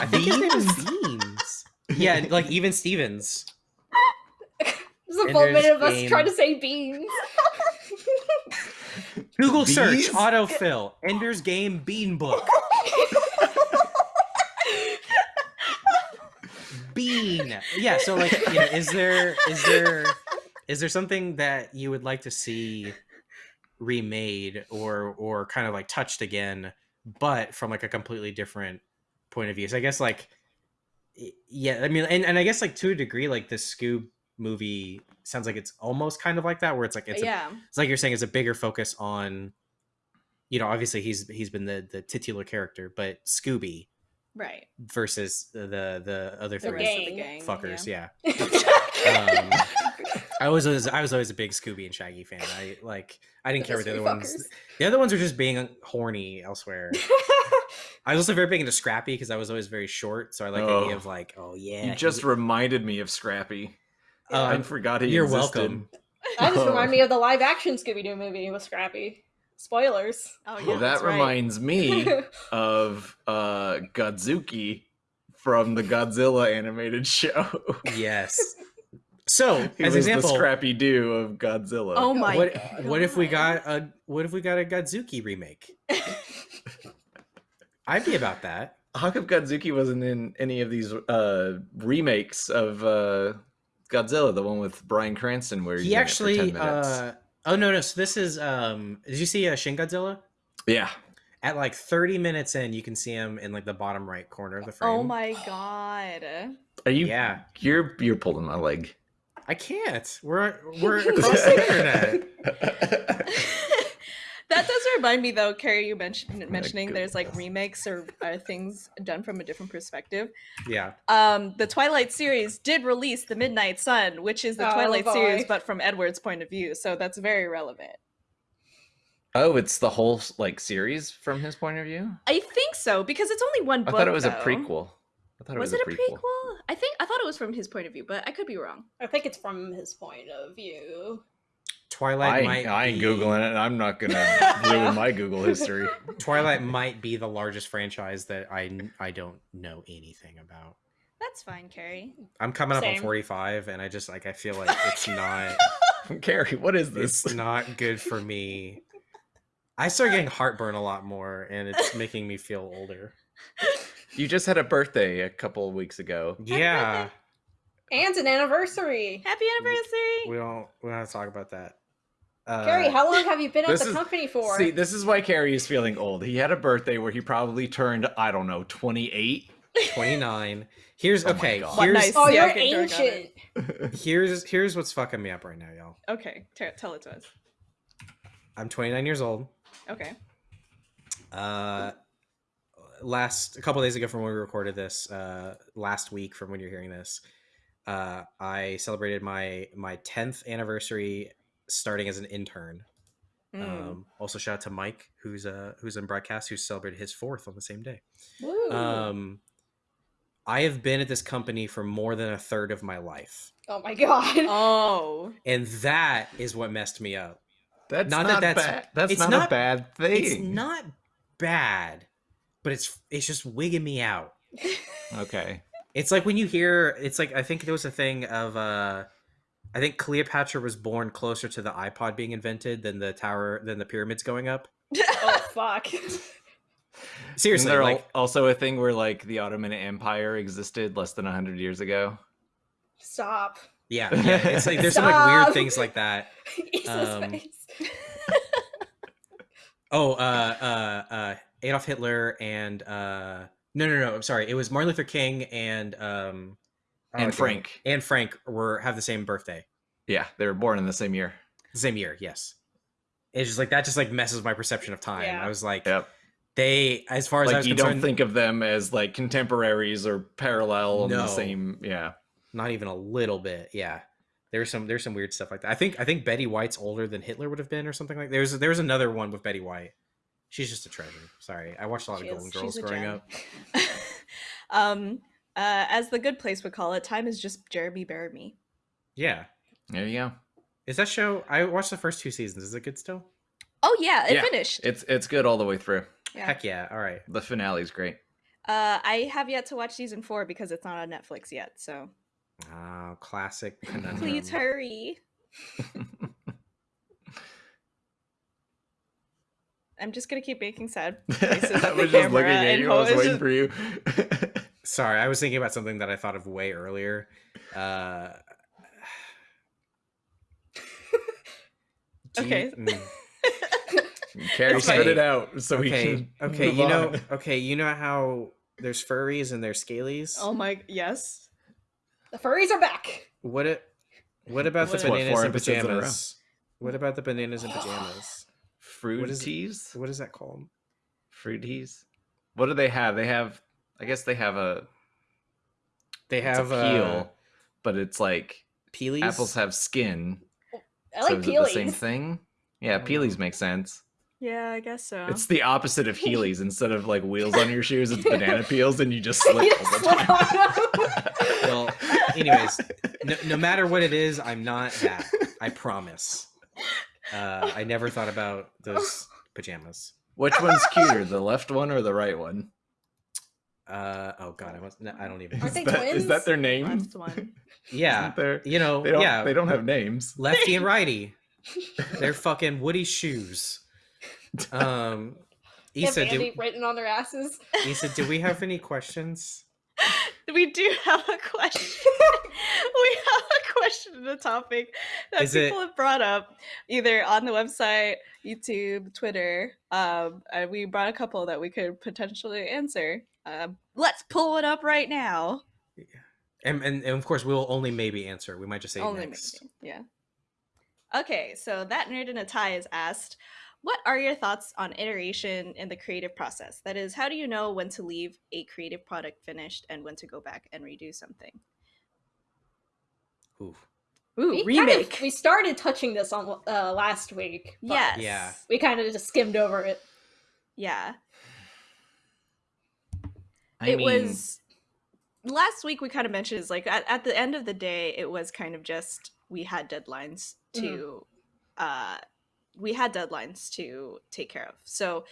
I think his name is Beans. yeah, like even Stevens. <laughs>
this is a full minute of us
Game.
trying to say beans. <laughs>
Google search autofill Ender's Game Bean Book. Bean. Yeah, so like, you know, is there is there is there something that you would like to see remade or or kind of like touched again, but from like a completely different point of view? So I guess like yeah, I mean and, and I guess like to a degree, like this Scoob movie sounds like it's almost kind of like that, where it's like it's a it's like you're saying it's a bigger focus on you know obviously he's he's been the the titular character but scooby
right
versus the the, the other
The
three
of the
gang.
gang,
fuckers yeah,
yeah. <laughs>
Um, i was always i was always a big scooby and shaggy fan i like i didn't care what the other ones the other ones are just being horny elsewhere i was also very big into scrappy because i was always very short so i like the idea
Oh.
of like oh yeah
You just reminded me of Scrappy. I
um,
forgot he
you're
existed.
welcome
That just
Oh.
remind me of the live action Scooby Doo movie with Scrappy. Spoilers.
Oh yeah,
Well, that
that's right.
reminds me <laughs> of uh Godzuki from the Godzilla animated show.
Yes. So, <laughs>
He
as
was
example,
the Scrappy Doo of Godzilla.
Oh my
what
god.
what if we got a what if we got a Godzuki remake? <laughs> I'd be about that.
How come Godzuki wasn't in any of these uh remakes of uh Godzilla, the one with Bryan Cranston where he's
He
in it for
actually
10 minutes?
uh oh no no so this is um did you see uh, Shin Godzilla?
yeah.
At like 30 minutes in you can see him in like the bottom right corner of the frame.
Oh my god.
Are you
Yeah.
you're you're pulling my leg.
I can't. We're we're <laughs> across the internet. <laughs>
that does remind me though, Kerry, you mentioned mentioning there's like remakes or uh, things done from a different perspective.
Yeah.
Um, the Twilight series did release the Midnight Sun, which is the
Oh,
Twilight series, but from Edward's point of view. So that's very relevant.
Oh, it's the whole like series from his point of view?
I think so because it's only one book.
I
book.
thought it was a prequel. I thought it
Was
was,
it
a
a
prequel.
prequel? I think I thought it was from his point of view, but I could be wrong.
I think it's from his point of view.
Twilight
I,
might
ain't- I ain't
be,
googling it. and I'm not gonna ruin my Google history. <laughs>
Twilight might be the largest franchise that I I don't know anything about.
That's fine, Kerry.
I'm coming up on 45 and I just like I feel like <laughs> it's not <laughs>
Kerry, what is this?
it's not good for me. I start getting heartburn a lot more and it's making me feel older.
You just had a birthday a couple of weeks ago.
Yeah.
And an anniversary.
Happy anniversary!
We don't we don't have to talk about that. Uh,
Kerry, how long have you been at the
is-
company for?
See, this is why Kerry is feeling old. He had a birthday where he probably turned, I don't know, 28.
29. Here's
Oh
okay. Here's
nice-
oh, you're
okay, Dork got it.
ancient. <laughs>
here's here's what's fucking me up right now, y'all.
Okay, t- tell it to us.
I'm 29 years old.
Okay.
Uh, last a couple days ago from when we recorded this, uh, last week from when you're hearing this, uh, I celebrated my my 10th anniversary starting as an intern.
Mm.
Um, also shout out to Mike, who's uh who's in broadcast, who celebrated his fourth on the same day.
Woo.
Um, I have been at this company for more than a third of my life,
oh my god. <laughs>
oh.
and that is what messed me up.
That's
Not
not,
that that's-
bad. That's
it's
not,
not-
a bad thing.
It's not bad, but it's it's just wigging me out. <laughs>
Okay.
It's like when you hear it's like I think there was a thing of uh I think Cleopatra was born closer to the iPod being invented than the tower than the pyramids going up. <laughs>
oh fuck. <laughs>
Seriously,
Isn't there
like
also a thing where like the Ottoman Empire existed less than 100 years ago?
Stop.
yeah, <laughs> yeah, it's like there's some like weird things like that. Um. Oh, uh uh uh Adolf Hitler and uh no no no, I'm sorry. It was Martin Luther King and um oh,
and
damn.
Frank.
and Frank were have the same birthday.
Yeah, they were born in the same year.
Same year, yes. It's just like that just like messes my perception of time.
Yeah.
I was like
Yep.
they as far as I
Like
was
you don't think of them as like contemporaries or parallel in the same. Yeah.
not even a little bit. Yeah. There's some there's some weird stuff like that. I think I think Betty White's older than Hitler would have been or something like there's there's another one with Betty White. She's just a treasure. Sorry. I watched a lot
She
of
is.
Golden Girls growing
gem.
up. <laughs>
um, uh, as the good place would call it, time is just Jeremy Bearimy.
Yeah.
There you go.
Is that show I watched the first two seasons. Is it good still?
Oh yeah, it
Yeah.
finished.
It's it's good all the way through.
Yeah.
Heck yeah. All right.
The finale's great.
Uh, I have yet to watch season four because it's not on Netflix yet. So
Oh, classic <laughs> conundrum.
please hurry. <laughs> I'm just gonna keep making sad <laughs> faces
I
at the
was just looking
camera
at
and
you. I was waiting
just-
for you.
Sorry, I was thinking about something that I thought of way earlier. Uh do you-
Okay.
mm. <laughs>
Kerry,
Okay.
spit it out so we
okay
can.
okay
move
you know <laughs> okay you know how there's furries and there's scalies
Oh my yes.
The furries are back.
what it what about
What-
the bananas
four
in
episodes in a row?
pajamas what about the bananas in pajamas What is-
Fruities.
what is that called
Fruities. What do they have? They have. I guess they have a.
they have
a
uh,
peel, but it's like
peelies
apples have skin.
I like
so is it the same thing? Yeah,
don't
peelies make sense.
Yeah, I guess so.
It's the opposite of Heelys. Instead of like wheels on your shoes, it's <laughs> banana peels, and you just <laughs> slip
You
all
just
the
slip
time. <laughs>
well anyways no, no matter what it is i'm not that i promise uh i never thought about those pajamas.
Which one's cuter, the left one or the right one?
Uh oh god, I was no, I don't even.
Aren't they
is, that, is
twins?
that their name?
Left one. <laughs>
Yeah,
Isn't there-
you know,
they don't.
yeah,
They don't have names.
lefty and <laughs> righty. They're <laughs> fucking Woody shoes. Um,
They have Andy
do,
written on their asses.
Issa, do we have any questions?
We do have a question. we have a question in the topic that
Is it-
people have brought up either on the website, YouTube, Twitter. Um, and we brought a couple that we could potentially answer. Um, let's pull it up right now.
And, and, and of course, we'll only maybe answer. We might just say
Only
next.
maybe, yeah. Okay, so that nerd in a tie is asked, "What are your thoughts on iteration in the creative process? That is, how do you know when to leave a creative product finished and when to go back and redo something?"
Ooh.
Ooh,
we kind
remake.
of- we started touching this on uh, last week.
yes.
Yeah.
We kind of just skimmed over it.
Yeah.
I
it
mean,
was last week we kind of mentioned is like at, at the end of the day it was kind of just we had deadlines to uh we had deadlines to take care of. So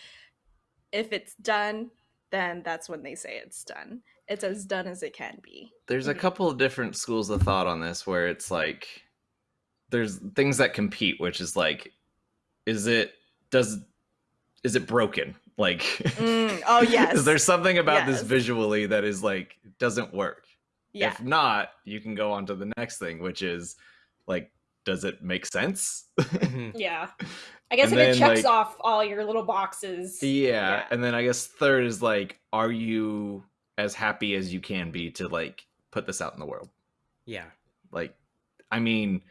if it's done then that's when they say it's done. It's as done as it can be.
There's a
Mhm.
couple of different schools of thought on this where it's like there's things that compete which is like is it does is it broken like
Mm, <laughs> oh, yes.
is there something about this visually that is like doesn't work
yeah
if not you can go on to the next thing which is like does it make sense
Mhm. <laughs>
Yeah. I guess
And
if it checks
like-
off all your little boxes.
yeah.
Yeah.
and then i guess third is like are you as happy as you can be to like put this out in the world
Yeah.
like i mean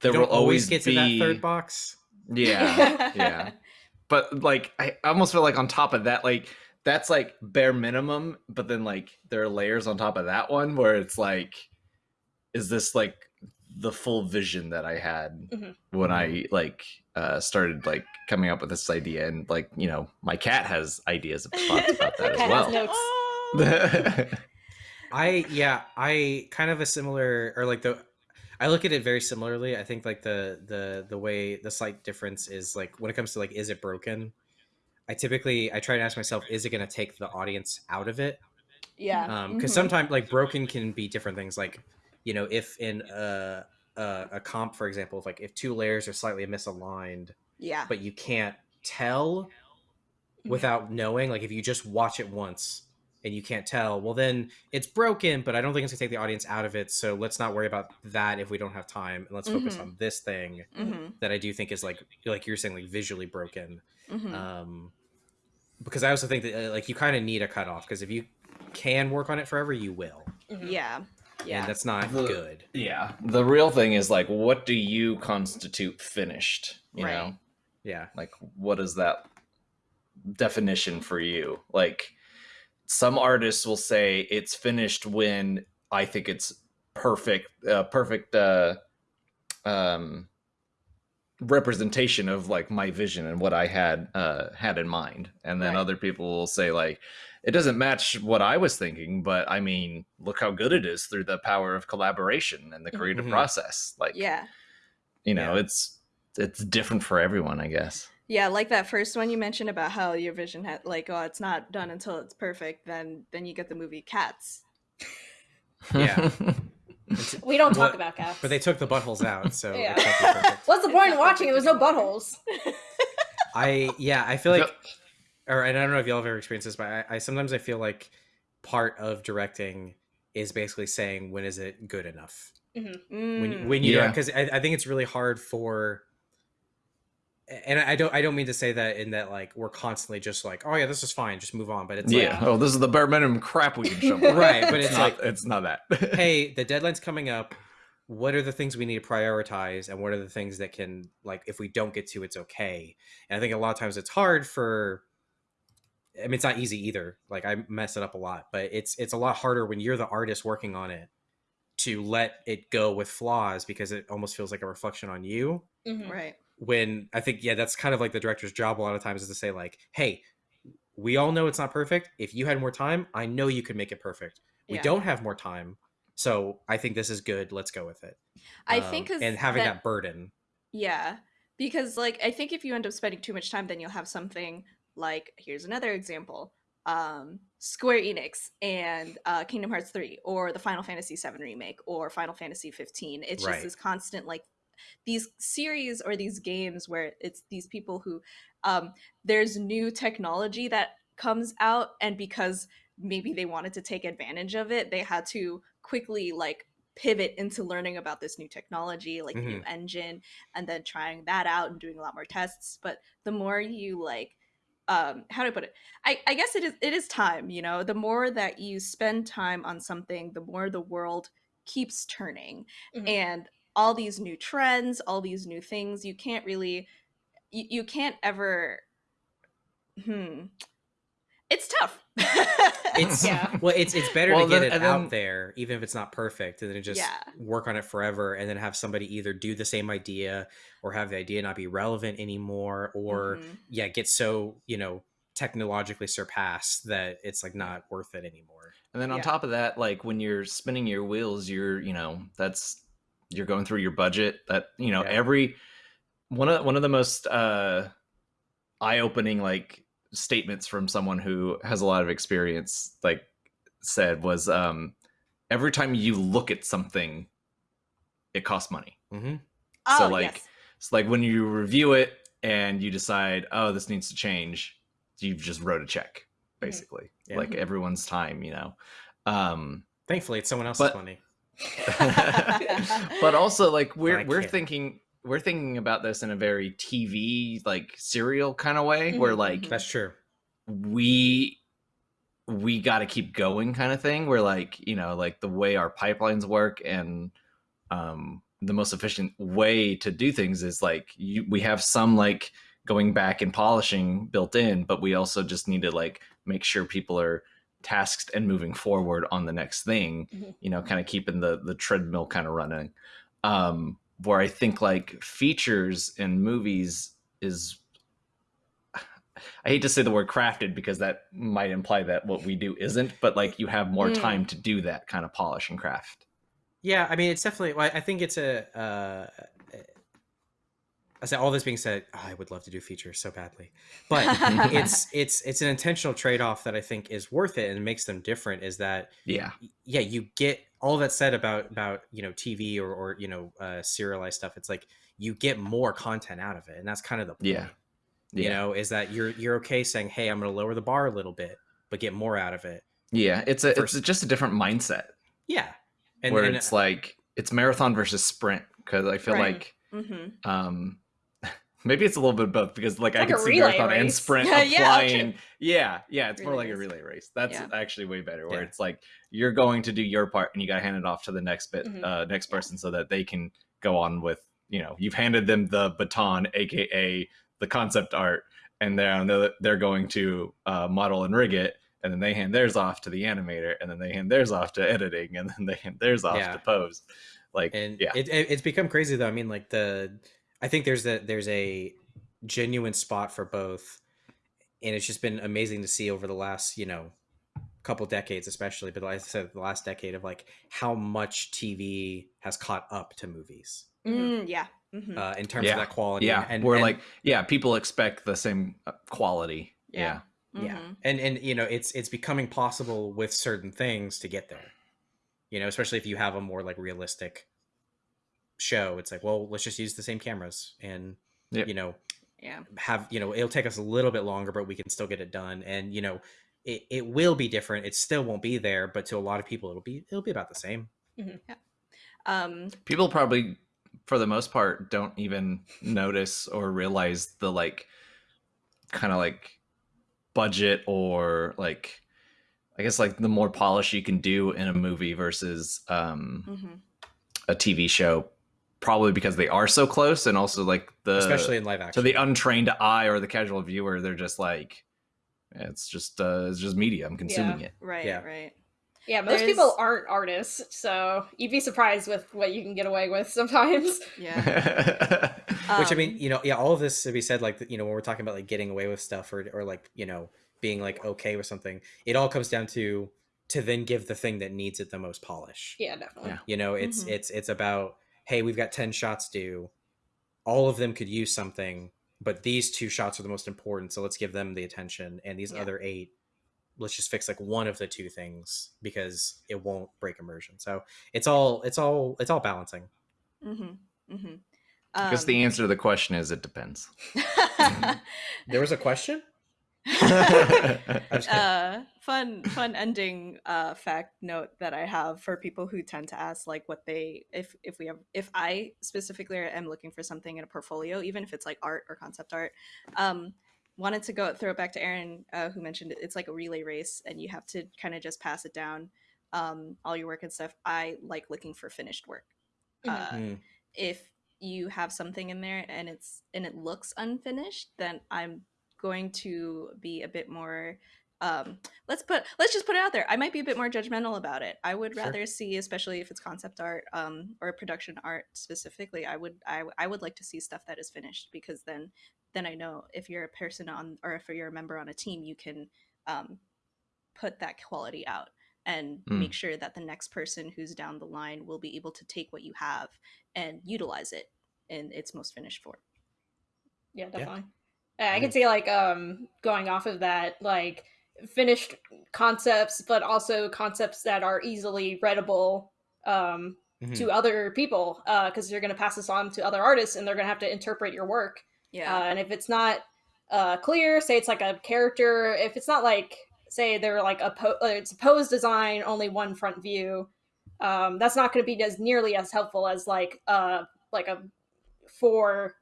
there will
always
always
get to that third box.
yeah <laughs> yeah but like i I almost feel like on top of that like that's like bare minimum but then like there are layers on top of that one where it's like is this like the full vision that i had
Mhm.
when i like uh started like coming up with this idea and like you know my cat has ideas of thoughts about <laughs> that as well
notes. <laughs>
I yeah, I kind of a similar or like the I look at it very similarly. I think like the the the way the slight difference is like when it comes to like is it broken? I typically I try to ask myself is it going to take the audience out of it?
yeah
Um cuz
mhm.
sometimes like broken can be different things like you know if in a a, a comp for example if like if two layers are slightly misaligned
yeah
but you can't tell
Mhm.
without knowing like if you just watch it once and you can't tell well then it's broken but i don't think it's going to take the audience out of it so let's not worry about that if we don't have time and let's focus
Mhm.
on this thing
Mhm,
that i do think is like like you're saying like visually broken.
Mhm.
um because i also think that uh, like you kind of need a cutoff because if you can work on it forever you will.
Yeah yeah.
And that's not
The-
good.
Yeah. The real thing is like what do you constitute finished you
Right.
know
yeah.
Like what is that definition for you? Like some artists will say it's finished when i think it's perfect uh, perfect uh um representation of like my vision and what i had uh had in mind and then
Right.
other people will say like it doesn't match what i was thinking but i mean look how good it is through the power of collaboration and the creative
Mhm.
process like
yeah
you know
Yeah.
it's it's different for everyone i guess
Yeah, like that first one you mentioned about how your vision had like, oh, it's not done until it's perfect. Then then you get the movie Cats.
Yeah. <laughs>
We don't talk
What-
about cats.
but they took the buttholes out so
Yeah.
it can't be perfect. <laughs>
What's the point in watching? it? was no buttholes. <laughs>
I yeah, I feel like, or and I don't know if y'all have ever experienced this, but I, I sometimes I feel like part of directing is basically saying when is it good enough when
Mm.
when you
Yeah.
because I, I think it's really hard for and I don't I don't mean to say that in that like we're constantly just like oh yeah this is fine just move on but it's
yeah.
like
oh, this is the bare minimum crap we can show. <laughs>
Right, but it's
not,
like-
it's not that. <laughs>
hey the deadline's coming up what are the things we need to prioritize and what are the things that can like if we don't get to it's okay and i think a lot of times it's hard for i mean it's not easy either like i mess it up a lot but it's it's a lot harder when you're the artist working on it to let it go with flaws because it almost feels like a reflection on you
Mhm.
Right.
When i think yeah that's kind of like the director's job a lot of times is to say like hey we all know it's not perfect if you had more time i know you could make it perfect we
Yeah.
don't have more time so i think this is good let's go with it
I
Um,
think
and having
that-
that, burden
Yeah. because like i think if you end up spending too much time then you'll have something like here's another example um square enix and uh kingdom hearts 3 or the final fantasy 7 remake or final fantasy 15 it's
Right.
just this constant like these series or these games where it's these people who um there's new technology that comes out and because maybe they wanted to take advantage of it they had to quickly like pivot into learning about this new technology like the new engine and then trying that out and doing a lot more tests. But the more you like um how do i put it? I i guess it is it is time you know? The more that you spend time on something the more the world keeps turning.
Mhm.
and all these new trends all these new things you can't really you, you can't ever hmm it's tough
It's
Yeah. <laughs>
well, it's it's better
Well,
to get
then-
it out
then-
there, even if it's not perfect, and then just
Yeah.
work on it forever, and then have somebody either do the same idea or have the idea not be relevant anymore, or
Mhm.
yeah, get so you know technologically surpassed that it's like not worth it anymore.
And then on
Yeah.
top of that, like when you're spinning your wheels, you're, you know, that's you're going through your budget. That, you know,
Yeah.
every one of one of the most uh eye-opening like statements from someone who has a lot of experience like said was um every time you look at something it costs money.
hmm
oh,
so like
yes.
it's like when you review it and you decide, oh, this needs to change, you've just wrote a check, basically.
Yeah.
Like everyone's time, you know. Um
Thankfully, it's someone else's
But-
money. <laughs>
but also like we're we're thinking we're thinking about this in a very TV like serial kind of way where
Mhm,
like
mhm.
That's true.
we we got to keep going kind of thing where like you know like the way our pipelines work and um the most efficient way to do things is like you we have some like going back and polishing built in but we also just need to like make sure people are tasked and moving forward on the next thing
Mhm.
you know kind of keeping the the treadmill kind of running um where i think like features in movies is <sighs> I hate to say the word crafted because that might imply that what we do isn't, but like you have more
Mm.
time to do that kind of polish and craft.
Yeah, I mean, it's definitely. well, I think it's a. Uh, I said all this being said, oh, I would love to do features so badly, but <laughs> it's it's it's an intentional trade off that I think is worth it and makes them different. Is that
Yeah.
yeah, you get all that said about about you know TV or or you know uh, serialized stuff. It's like you get more content out of it, and that's kind of the point.
Yeah.
You know, is that you're you're okay saying, hey, I'm going to lower the bar a little bit, but get more out of it.
Yeah. It's a
First-
it's just a different mindset
Yeah, and,
where
and
it's like it's marathon versus sprint because I feel
Right.
like
Mhm.
um maybe it's a little bit of both because like I
Like
can see
relay
marathon and sprint <laughs>
Yeah, yeah,
applying. Yeah, yeah, it's more
Relay
like a relay race. That's
Yeah.
actually way better. Where
Yeah.
it's like you're going to do your part and you got to hand it off to the next bit,
Mhm.
uh, next person, so that they can go on with you know you've handed them the baton, aka the concept art, and they're they're going to uh, model and rig it. And then they hand theirs off to the animator, and then they hand theirs off to editing, and then they hand theirs off
Yeah.
to pose. Like,
and
yeah,
it, it, it's become crazy though i mean like the i think there's a there's a genuine spot for both and it's just been amazing to see over the last you know couple decades especially but like i said the last decade of like how much tv has caught up to movies
Mm, yeah Mhm.
uh, in terms
Yeah.
of that quality
yeah,
and
we're
and-
like, yeah, people expect the same uh, quality.
Yeah.
yeah.
yeah
Mhm.
and and you know it's it's becoming possible with certain things to get there you know especially if you have a more like realistic show it's like well let's just use the same cameras and
Yep.
you know
yeah.
have you know it'll take us a little bit longer but we can still get it done. And you know it, it will be different. It still won't be there but to a lot of people it'll be it'll be about the same.
Um
people probably for the most part don't even notice or realize the like kind of like budget or like i guess like the more polish you can do in a movie versus um
mhm.
a tv show probably because they are so close and also like the
especially in live action
to
action
the untrained eye or the casual viewer they're just like it's just uh it's just media i'm consuming it
right
Yeah.
right
Yeah, most
There's-
people aren't artists, so you'd be surprised with what you can get away with sometimes. <laughs>
yeah <laughs>
which i
Um,
mean you know yeah all of this to be said like you know when we're talking about like getting away with stuff or or like you know being like okay with something it all comes down to to then give the thing that needs it the most polish
Yeah, definitely.
Yeah.
you know it's
Mhm.
it's it's about hey we've got 10 shots due all of them could use something, but these two shots are the most important, so let's give them the attention. And these
Yeah.
other eight, let's just fix like one of the two things because it won't break immersion. So it's all it's all it's all balancing.
Mm-hmm. Mm-hmm.
Because the answer to the question is it depends. <laughs>
There was a question. <laughs> I'm just
uh, fun fun ending uh, fact note that I have for people who tend to ask like what they if if we have if I specifically am looking for something in a portfolio, even if it's like art or concept art. Um, wanted to go throw it back to Aaron uh, who mentioned it. It's like a relay race, and you have to kind of just pass it down um, all your work and stuff. I like looking for finished work. Uh,
Mm.
if you have something in there and it's and it looks unfinished then i'm going to be a bit more um let's put let's just put it out there i might be a bit more judgmental about it i would
Sure.
rather see especially if it's concept art um or production art specifically i would I, I would like to see stuff that is finished because then then i know if you're a person on or if you're a member on a team you can um put that quality out and
Mm.
make sure that the next person who's down the line will be able to take what you have and utilize it in its most finished form.
Yeah, definitely. Yeah, I can see like um going off of that, like finished concepts, but also concepts that are easily readable um
Mhm.
to other people, because you're going to pass this on to other artists, and they're going to have to interpret your work.
Yeah.
Uh, and if it's not uh, clear, say it's like a character, if it's not like, say they're like a po- uh, it's a pose design, only one front view, um, that's not going to be as nearly as helpful as like uh like a four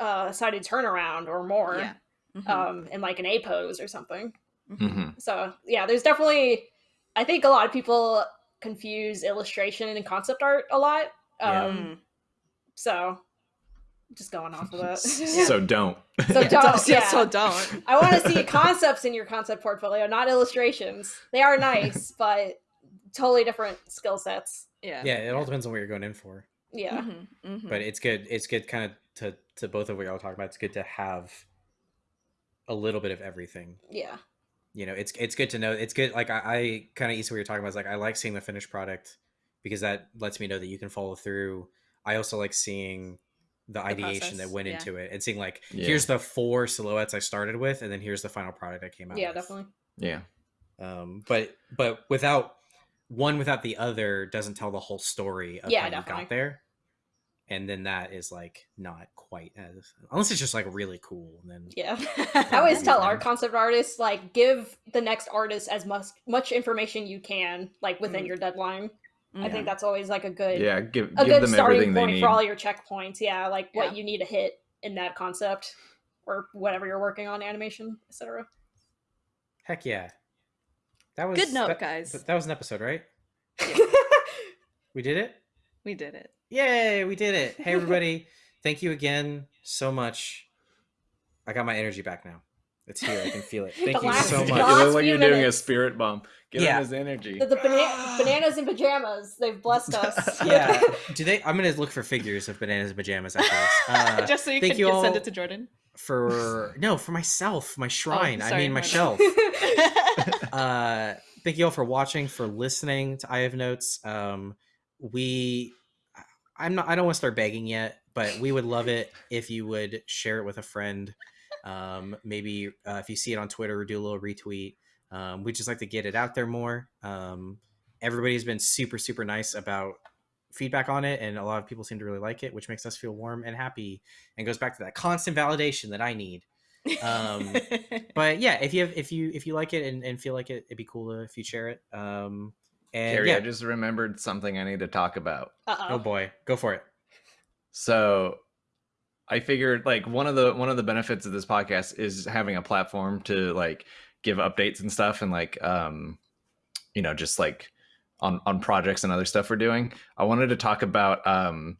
uh sided turnaround or more,
yeah. Mhm.
um, in like an A pose or something.
Mhm.
hmm
So yeah, there's definitely. I think a lot of people confuse illustration and concept art a lot. Um,
Mm.
So, just going off of that. <laughs>
So don't.
So <laughs>
Yeah,
don't.
yeah,
Yeah.
so don't.
I want to see concepts in your concept portfolio, not illustrations. They are nice, <laughs> but totally different skill sets.
Yeah.
Yeah, it all depends on what you're going in for.
Yeah.
Mhm, mhm.
But it's good. It's good, kind of to to both of what y'all talking about. It's good to have a little bit of everything.
Yeah.
You know it's it's good to know it's good like i, I kind of east what you're talking about is like i like seeing the finished product because that lets me know that you can follow through i also like seeing the ideation that went
yeah.
into it and seeing like
Yeah.
here's the four silhouettes i started with and then here's the final product i came out
Yeah,
with.
definitely.
Yeah.
um but but without one without the other doesn't tell the whole story of
Yeah,
how you
definitely.
got there and then that is like not quite as unless it's just like really cool and then
Yeah. <laughs> I always tell our concept artists like give the next artist as much much information you can like within
Mm.
your deadline. I think that's always like a good
Yeah. Give
a
give
good
them
starting
everything they
point
need.
for all your checkpoints. Yeah, like what
Yeah.
you need to hit in that concept or whatever you're working on, animation, etc.
heck yeah that was
Good note,
that-
guys.
that was an episode right <laughs> we did it
we did it.
Yay, we did it. Hey, everybody. <laughs> Thank you again so much. I got my energy back now. It's here. I can feel it. <laughs> Thank you
last-
so
the
You
much.
last
look like you're doing a spirit bomb. Give
Yeah.
him his energy.
the, the bana- <gasps> bananas and pajamas, they've blessed <laughs> us.
yeah. Do they? I'm gonna look for figures of bananas and pajamas after this. Uh,
Just so you
thank
can
you all
send it to Jordan.
for no, for myself, my shrine. I
Oh, sorry,
mean, my
my
shelf. uh thank you all for watching for listening to i have notes um we i'm not i don't want to start begging yet but we would love it if you would share it with a friend. Um maybe uh, if you see it on twitter do a little retweet. Um we just like to get it out there more. Um everybody's been super super nice about feedback on it and a lot of people seem to really like it which makes us feel warm and happy and goes back to that constant validation that i need. Um, <laughs> but yeah if you have if you if you like it and, and feel like it it'd be cool to, if you share it. Um and
Kerry,
yeah
I just remembered something I need to talk about.
Uh-oh.
oh boy go for it
So I figured like one of the one of the benefits of this podcast is having a platform to like give updates and stuff and like um you know just like on on projects and other stuff we're doing. I wanted to talk about um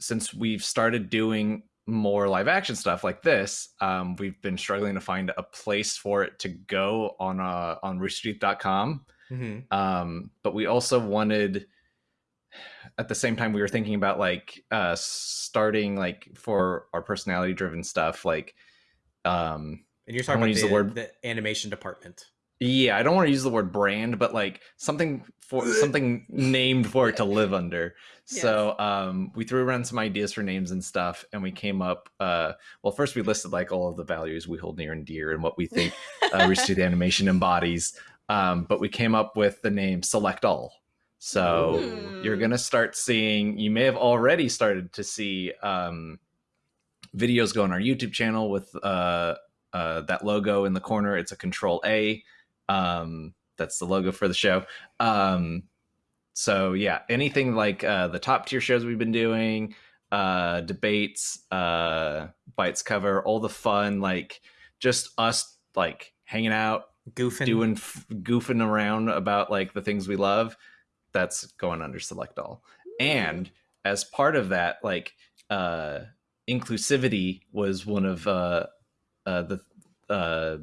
since we've started doing more live action stuff like this, um, we've been struggling to find a place for it to go on uh on roosterteeth.com.
mm-hmm.
um but we also wanted at the same time we were thinking about like uh starting like for our personality driven stuff like um
and you're talking about
use
the,
the word-
the animation department
Yeah, I don't want to use the word brand, but like something for something named for it to live under. <laughs> So um, we threw around some ideas for names and stuff, and we came up. Uh, well, first we listed like all of the values we hold near and dear, and what we think uh, Rooster Teeth <laughs> Animation embodies. Um, but we came up with the name Select All. So you're gonna start seeing. You may have already started to see um, videos go on our YouTube channel with uh, uh, that logo in the corner. It's a Control A. Um, that's the logo for the show. Um, so yeah, anything like uh, the top tier shows we've been doing, uh, debates, uh, bites cover, all the fun, like just us like hanging out,
Goofing.
doing f- goofing around about like the things we love. That's going under select all. And as part of that, like uh, inclusivity was one of uh, uh, the uh,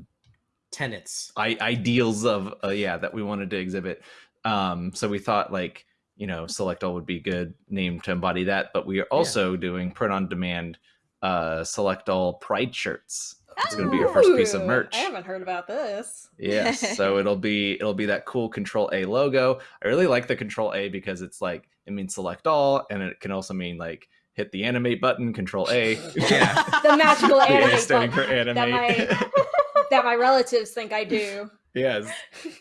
tenets.
I- ideals of uh, yeah that we wanted to exhibit um so we thought like you know select all would be a good name to embody that but we are also doing print on demand uh select all pride shirts it's going to be your first piece of merch
I haven't heard about this.
yes so it'll be it'll be that cool control a logo i really like the control a because it's like it means select all and it can also mean like hit the animate button control a <laughs>
Yeah. <laughs>
The magical
The A standing for
button that
animate
my <laughs> that my relatives think I do.
yes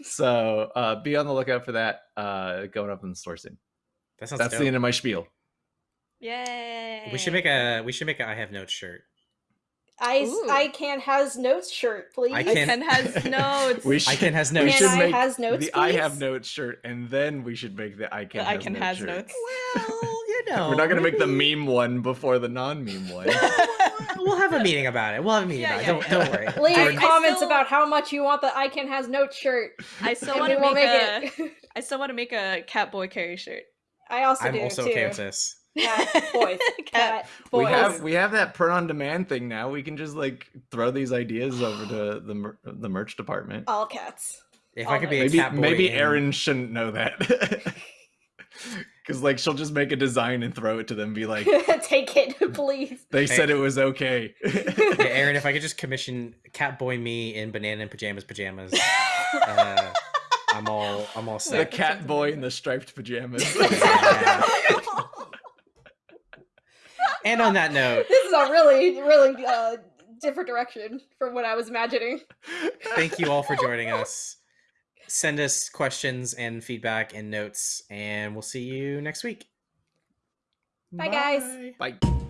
so uh be on the lookout for that uh going up in the store soon
That sounds
that's
dope.
the end of my spiel
Yay!
we should make a we should make a I have notes shirt.
I
Ooh.
I can has notes shirt, please.
I
I
can't-
can has <laughs> notes.
we
I can has
we
notes.
Can
should
I
make
has notes,
the i have
please?
notes shirt and then we should make the i can
The I
has
can
notes
has
shirt.
notes.
Well, you <laughs> know,
we're not gonna make the meme one before the non-meme one <laughs>
we'll have a meeting about it. We'll have a meeting
Yeah,
about
yeah,
it. Don't,
yeah.
don't worry.
Leave
I- I
comments
still-
about how much you want the I can has notes shirt.
I still want to make,
make
a.
it.
I still want to make a Catboy Kerry shirt.
I also
I'm
do
also
too.
okay with this.
Cat boys. <laughs>
Cat.
Cat
we have we have that print on demand thing now we can just like throw these ideas over to the mer- the merch department
all cats.
If
All
I could be a
maybe
cat boy
maybe
in-
Erin shouldn't know that <laughs> because like she'll just make a design and throw it to them be like <laughs>
Take it, please.
they said it was okay
Yeah, Aaron, if I could just commission Catboy me in banana and pajamas pajamas, uh, I'm all I'm all set.
the cat boy in the striped pajamas
Yeah. And on that note, <laughs>
This is a really, really uh, different direction from what I was imagining.
thank you all for joining <laughs> us. Send us questions and feedback and notes, and we'll see you next week.
Bye, guys.
bye